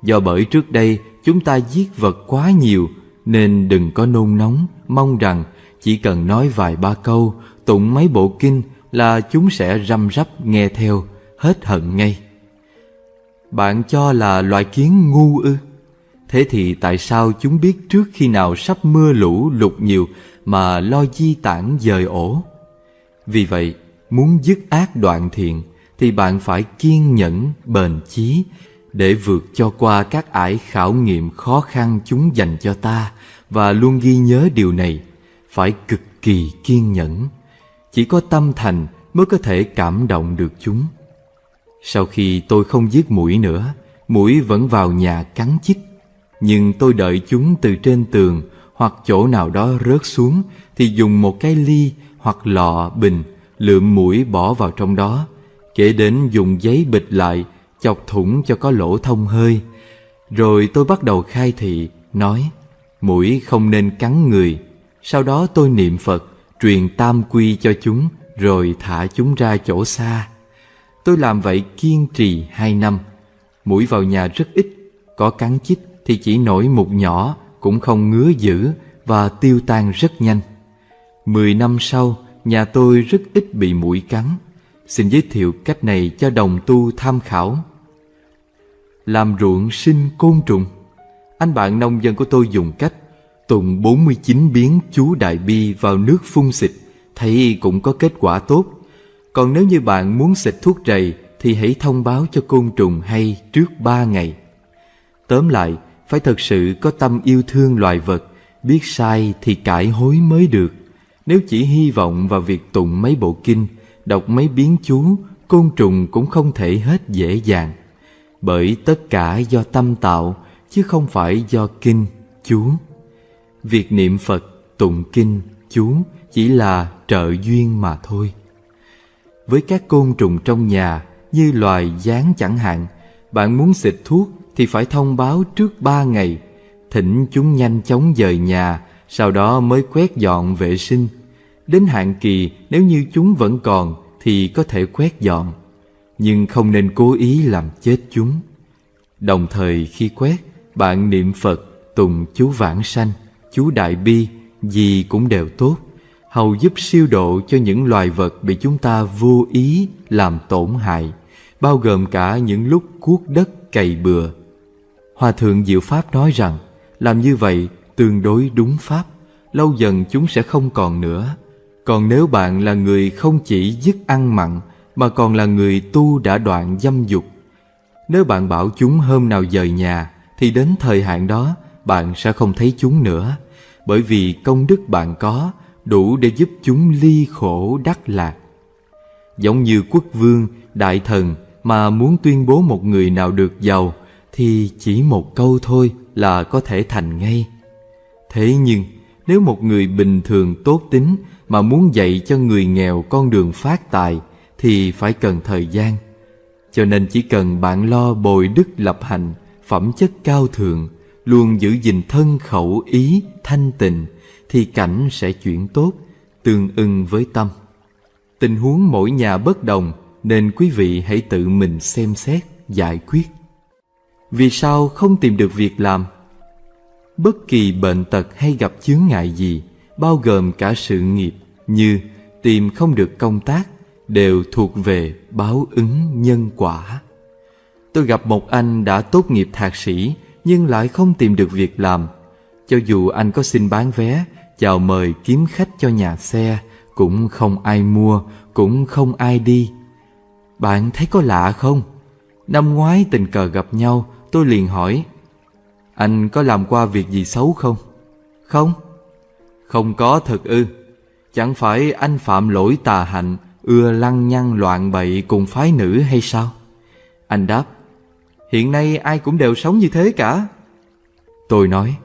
B: Do bởi trước đây chúng ta giết vật quá nhiều Nên đừng có nôn nóng Mong rằng chỉ cần nói vài ba câu Tụng mấy bộ kinh Là chúng sẽ răm rắp nghe theo Hết hận ngay. Bạn cho là loài kiến ngu ư? Thế thì tại sao chúng biết trước khi nào sắp mưa lũ lụt nhiều Mà lo di tản dời ổ? Vì vậy muốn dứt ác đoạn thiện Thì bạn phải kiên nhẫn, bền chí để vượt cho qua các ải khảo nghiệm khó khăn chúng dành cho ta và luôn ghi nhớ điều này, phải cực kỳ kiên nhẫn. Chỉ có tâm thành mới có thể cảm động được chúng. Sau khi tôi không giết mũi nữa, mũi vẫn vào nhà cắn chích. Nhưng tôi đợi chúng từ trên tường hoặc chỗ nào đó rớt xuống thì dùng một cái ly hoặc lọ bình lượm mũi bỏ vào trong đó, kể đến dùng giấy bịch lại chọc thủng cho có lỗ thông hơi. Rồi tôi bắt đầu khai thị, nói, mũi không nên cắn người. Sau đó tôi niệm Phật, truyền tam quy cho chúng, rồi thả chúng ra chỗ xa. Tôi làm vậy kiên trì hai năm. Mũi vào nhà rất ít, có cắn chích thì chỉ nổi một nhỏ, cũng không ngứa dữ và tiêu tan rất nhanh. Mười năm sau, nhà tôi rất ít bị mũi cắn. Xin giới thiệu cách này cho đồng tu tham khảo làm ruộng sinh côn trùng. Anh bạn nông dân của tôi dùng cách tùng 49 biến chú Đại Bi vào nước phun xịt, thấy cũng có kết quả tốt. Còn nếu như bạn muốn xịt thuốc rầy thì hãy thông báo cho côn trùng hay trước 3 ngày. Tóm lại, phải thật sự có tâm yêu thương loài vật, biết sai thì cải hối mới được. Nếu chỉ hy vọng vào việc tụng mấy bộ kinh, đọc mấy biến chú, côn trùng cũng không thể hết dễ dàng bởi tất cả do tâm tạo chứ không phải do kinh chú việc niệm phật tụng kinh chú chỉ là trợ duyên mà thôi với các côn trùng trong nhà như loài gián chẳng hạn. Bạn muốn xịt thuốc thì phải thông báo trước ba ngày, thỉnh chúng nhanh chóng dời nhà, sau đó mới quét dọn vệ sinh. Đến hạn kỳ nếu như chúng vẫn còn thì có thể quét dọn, nhưng không nên cố ý làm chết chúng. Đồng thời khi quét, bạn niệm Phật, tùng chú vãng sanh, chú đại bi, gì cũng đều tốt, hầu giúp siêu độ cho những loài vật bị chúng ta vô ý làm tổn hại, bao gồm cả những lúc cuốc đất cày bừa. Hòa thượng Diệu Pháp nói rằng, làm như vậy tương đối đúng Pháp, lâu dần chúng sẽ không còn nữa. Còn nếu bạn là người không chỉ dứt ăn mặn, mà còn là người tu đã đoạn dâm dục, nếu bạn bảo chúng hôm nào rời nhà, thì đến thời hạn đó bạn sẽ không thấy chúng nữa, bởi vì công đức bạn có đủ để giúp chúng ly khổ đắc lạc. Giống như quốc vương, đại thần mà muốn tuyên bố một người nào được giàu thì chỉ một câu thôi là có thể thành ngay. Thế nhưng nếu một người bình thường tốt tính mà muốn dạy cho người nghèo con đường phát tài thì phải cần thời gian. Cho nên chỉ cần bạn lo bồi đức lập hành, phẩm chất cao thượng, luôn giữ gìn thân khẩu ý thanh tịnh thì cảnh sẽ chuyển tốt, tương ưng với tâm. Tình huống mỗi nhà bất đồng nên quý vị hãy tự mình xem xét, giải quyết. Vì sao không tìm được việc làm? Bất kỳ bệnh tật hay gặp chướng ngại gì, bao gồm cả sự nghiệp như tìm không được công tác, đều thuộc về báo ứng nhân quả. Tôi gặp một anh đã tốt nghiệp thạc sĩ nhưng lại không tìm được việc làm. Cho dù anh có xin bán vé, chào mời kiếm khách cho nhà xe, cũng không ai mua, cũng không ai đi. Bạn thấy có lạ không? Năm ngoái tình cờ gặp nhau, tôi liền hỏi Anh có làm qua việc gì xấu không? Không. Không có thật ư. Chẳng phải anh phạm lỗi tà hạnh ưa lăng nhăng loạn bậy cùng phái nữ hay sao? Anh đáp, hiện nay ai cũng đều sống như thế cả. Tôi nói,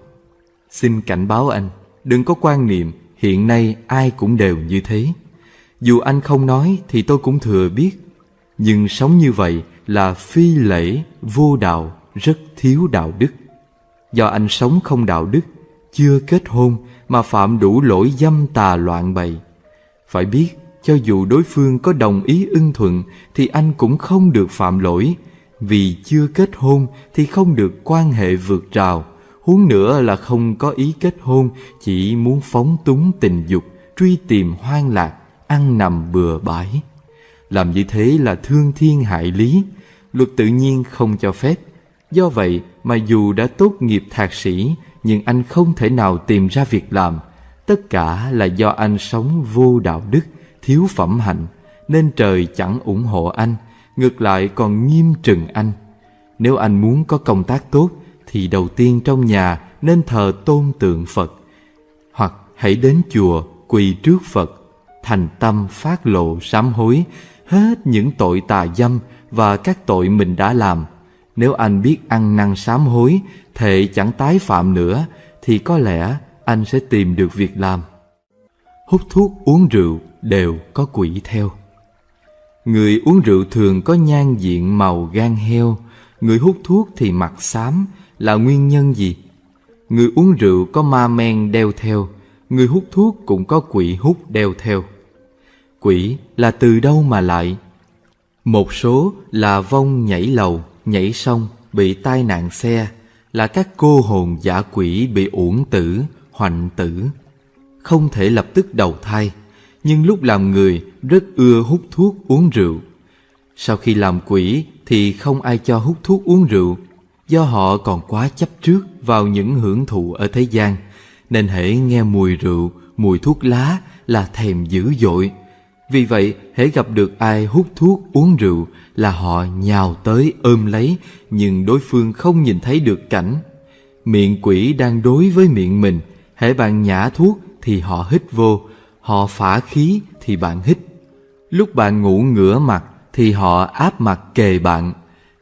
B: xin cảnh báo anh, đừng có quan niệm hiện nay ai cũng đều như thế. Dù anh không nói thì tôi cũng thừa biết, nhưng sống như vậy là phi lễ, vô đạo, rất thiếu đạo đức. Do anh sống không đạo đức, chưa kết hôn mà phạm đủ lỗi dâm tà loạn bậy. Phải biết, cho dù đối phương có đồng ý ưng thuận thì anh cũng không được phạm lỗi, vì chưa kết hôn thì không được quan hệ vượt rào, huống nữa là không có ý kết hôn, chỉ muốn phóng túng tình dục, truy tìm hoang lạc, ăn nằm bừa bãi. Làm như thế là thương thiên hại lý, luật tự nhiên không cho phép. Do vậy mà dù đã tốt nghiệp thạc sĩ, nhưng anh không thể nào tìm ra việc làm. Tất cả là do anh sống vô đạo đức, thiếu phẩm hạnh nên trời chẳng ủng hộ anh ngược lại còn nghiêm trừng anh nếu anh muốn có công tác tốt thì đầu tiên trong nhà nên thờ tôn tượng phật hoặc hãy đến chùa quỳ trước phật thành tâm phát lộ sám hối hết những tội tà dâm và các tội mình đã làm nếu anh biết ăn năn sám hối thệ chẳng tái phạm nữa thì có lẽ anh sẽ tìm được việc làm hút thuốc uống rượu đều có quỷ theo. Người uống rượu thường có nhan diện màu gan heo, người hút thuốc thì mặt xám là nguyên nhân gì? Người uống rượu có ma men đeo theo, người hút thuốc cũng có quỷ hút đeo theo. Quỷ là từ đâu mà lại? Một số là vong nhảy lầu, nhảy sông, bị tai nạn xe, là các cô hồn giả quỷ bị uổng tử, hoạnh tử, không thể lập tức đầu thai nhưng lúc làm người rất ưa hút thuốc uống rượu. Sau khi làm quỷ thì không ai cho hút thuốc uống rượu, do họ còn quá chấp trước vào những hưởng thụ ở thế gian, nên hễ nghe mùi rượu, mùi thuốc lá là thèm dữ dội. Vì vậy, hễ gặp được ai hút thuốc uống rượu là họ nhào tới ôm lấy, nhưng đối phương không nhìn thấy được cảnh. Miệng quỷ đang đối với miệng mình, hễ bạn nhả thuốc thì họ hít vô, Họ phả khí thì bạn hít Lúc bạn ngủ ngửa mặt Thì họ áp mặt kề bạn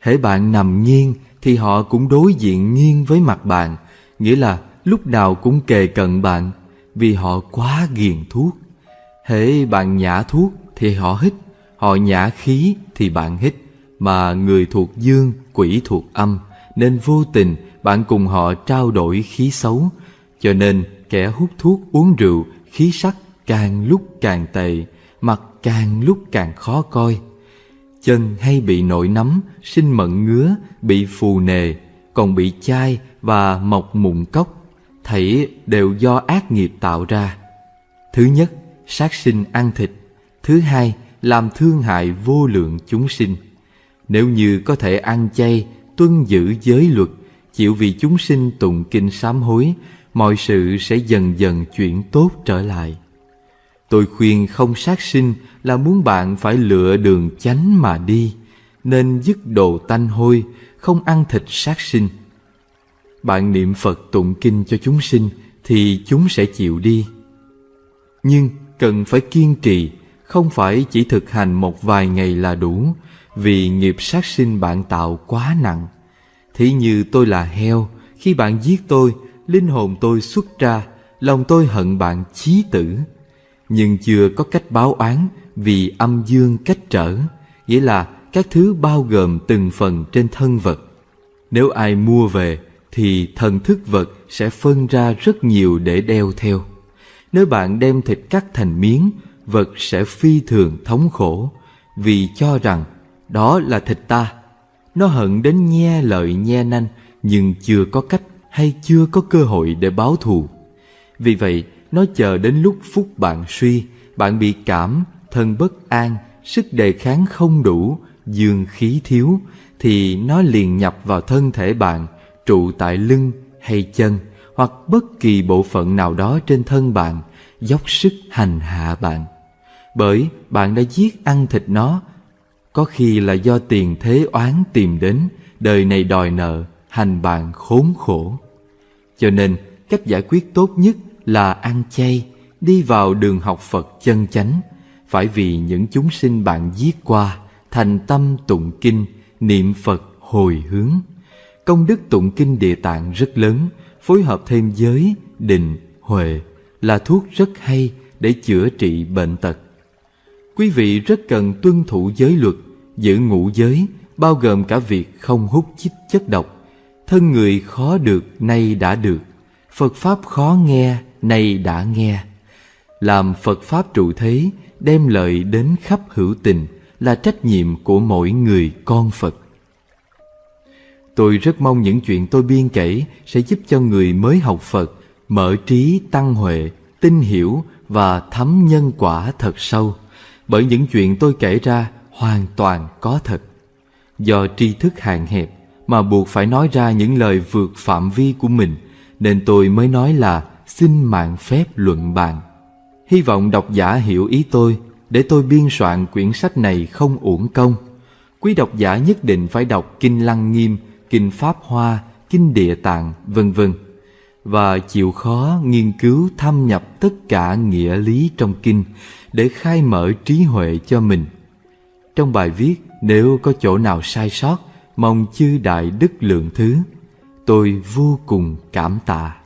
B: Hễ bạn nằm nghiêng Thì họ cũng đối diện nghiêng với mặt bạn Nghĩa là lúc nào cũng kề cận bạn Vì họ quá ghiền thuốc Hễ bạn nhả thuốc Thì họ hít Họ nhả khí thì bạn hít, mà người thuộc dương, quỷ thuộc âm, nên vô tình bạn cùng họ trao đổi khí xấu. Cho nên kẻ hút thuốc uống rượu, khí sắc càng lúc càng tệ, mặt càng lúc càng khó coi. Chân hay bị nổi nấm, sinh mận ngứa, bị phù nề, còn bị chai và mọc mụn cốc, thảy đều do ác nghiệp tạo ra. Thứ nhất, sát sinh ăn thịt. Thứ hai, làm thương hại vô lượng chúng sinh. Nếu như có thể ăn chay, tuân giữ giới luật, chịu vì chúng sinh tụng kinh sám hối, mọi sự sẽ dần dần chuyển tốt trở lại. Tôi khuyên không sát sinh là muốn bạn phải lựa đường chánh mà đi, nên dứt đồ tanh hôi, không ăn thịt sát sinh. Bạn niệm Phật tụng kinh cho chúng sinh thì chúng sẽ chịu đi. Nhưng cần phải kiên trì, không phải chỉ thực hành một vài ngày là đủ, vì nghiệp sát sinh bạn tạo quá nặng. Thí như tôi là heo, khi bạn giết tôi, linh hồn tôi xuất ra, lòng tôi hận bạn chí tử. Nhưng chưa có cách báo oán vì âm dương cách trở, nghĩa là các thứ bao gồm từng phần trên thân vật. Nếu ai mua về, thì thần thức vật sẽ phân ra rất nhiều để đeo theo. Nếu bạn đem thịt cắt thành miếng, vật sẽ phi thường thống khổ, vì cho rằng đó là thịt ta. Nó hận đến nhe lợi nhe nanh, nhưng chưa có cách hay chưa có cơ hội để báo thù. Vì vậy, nó chờ đến lúc phút bạn suy, bạn bị cảm, thân bất an, sức đề kháng không đủ, dương khí thiếu, thì nó liền nhập vào thân thể bạn, trụ tại lưng hay chân, hoặc bất kỳ bộ phận nào đó trên thân bạn, dốc sức hành hạ bạn. Bởi bạn đã giết ăn thịt nó, có khi là do tiền thế oán tìm đến, đời này đòi nợ, hành bạn khốn khổ. Cho nên, cách giải quyết tốt nhất là ăn chay, đi vào đường học Phật chân chánh, phải vì những chúng sinh bạn giết qua, thành tâm tụng kinh, niệm Phật hồi hướng. Công đức tụng kinh địa tạng rất lớn, phối hợp thêm giới, định, huệ là thuốc rất hay để chữa trị bệnh tật. Quý vị rất cần tuân thủ giới luật, giữ ngũ giới, bao gồm cả việc không hút chích chất độc. Thân người khó được, nay đã được. Phật Pháp khó nghe, nay đã nghe. Làm Phật Pháp trụ thế, đem lợi đến khắp hữu tình là trách nhiệm của mỗi người con Phật. Tôi rất mong những chuyện tôi biên kể sẽ giúp cho người mới học Phật mở trí tăng huệ, tin hiểu và thấm nhân quả thật sâu. Bởi những chuyện tôi kể ra hoàn toàn có thật. Do tri thức hạn hẹp mà buộc phải nói ra những lời vượt phạm vi của mình, nên tôi mới nói là xin mạng phép luận bàn. Hy vọng độc giả hiểu ý tôi để tôi biên soạn quyển sách này không uổng công. Quý độc giả nhất định phải đọc Kinh Lăng Nghiêm, Kinh Pháp Hoa, Kinh Địa Tạng, vân vân và chịu khó nghiên cứu thâm nhập tất cả nghĩa lý trong kinh để khai mở trí huệ cho mình. Trong bài viết, nếu có chỗ nào sai sót, mong chư đại đức lượng thứ. Tôi vô cùng cảm tạ.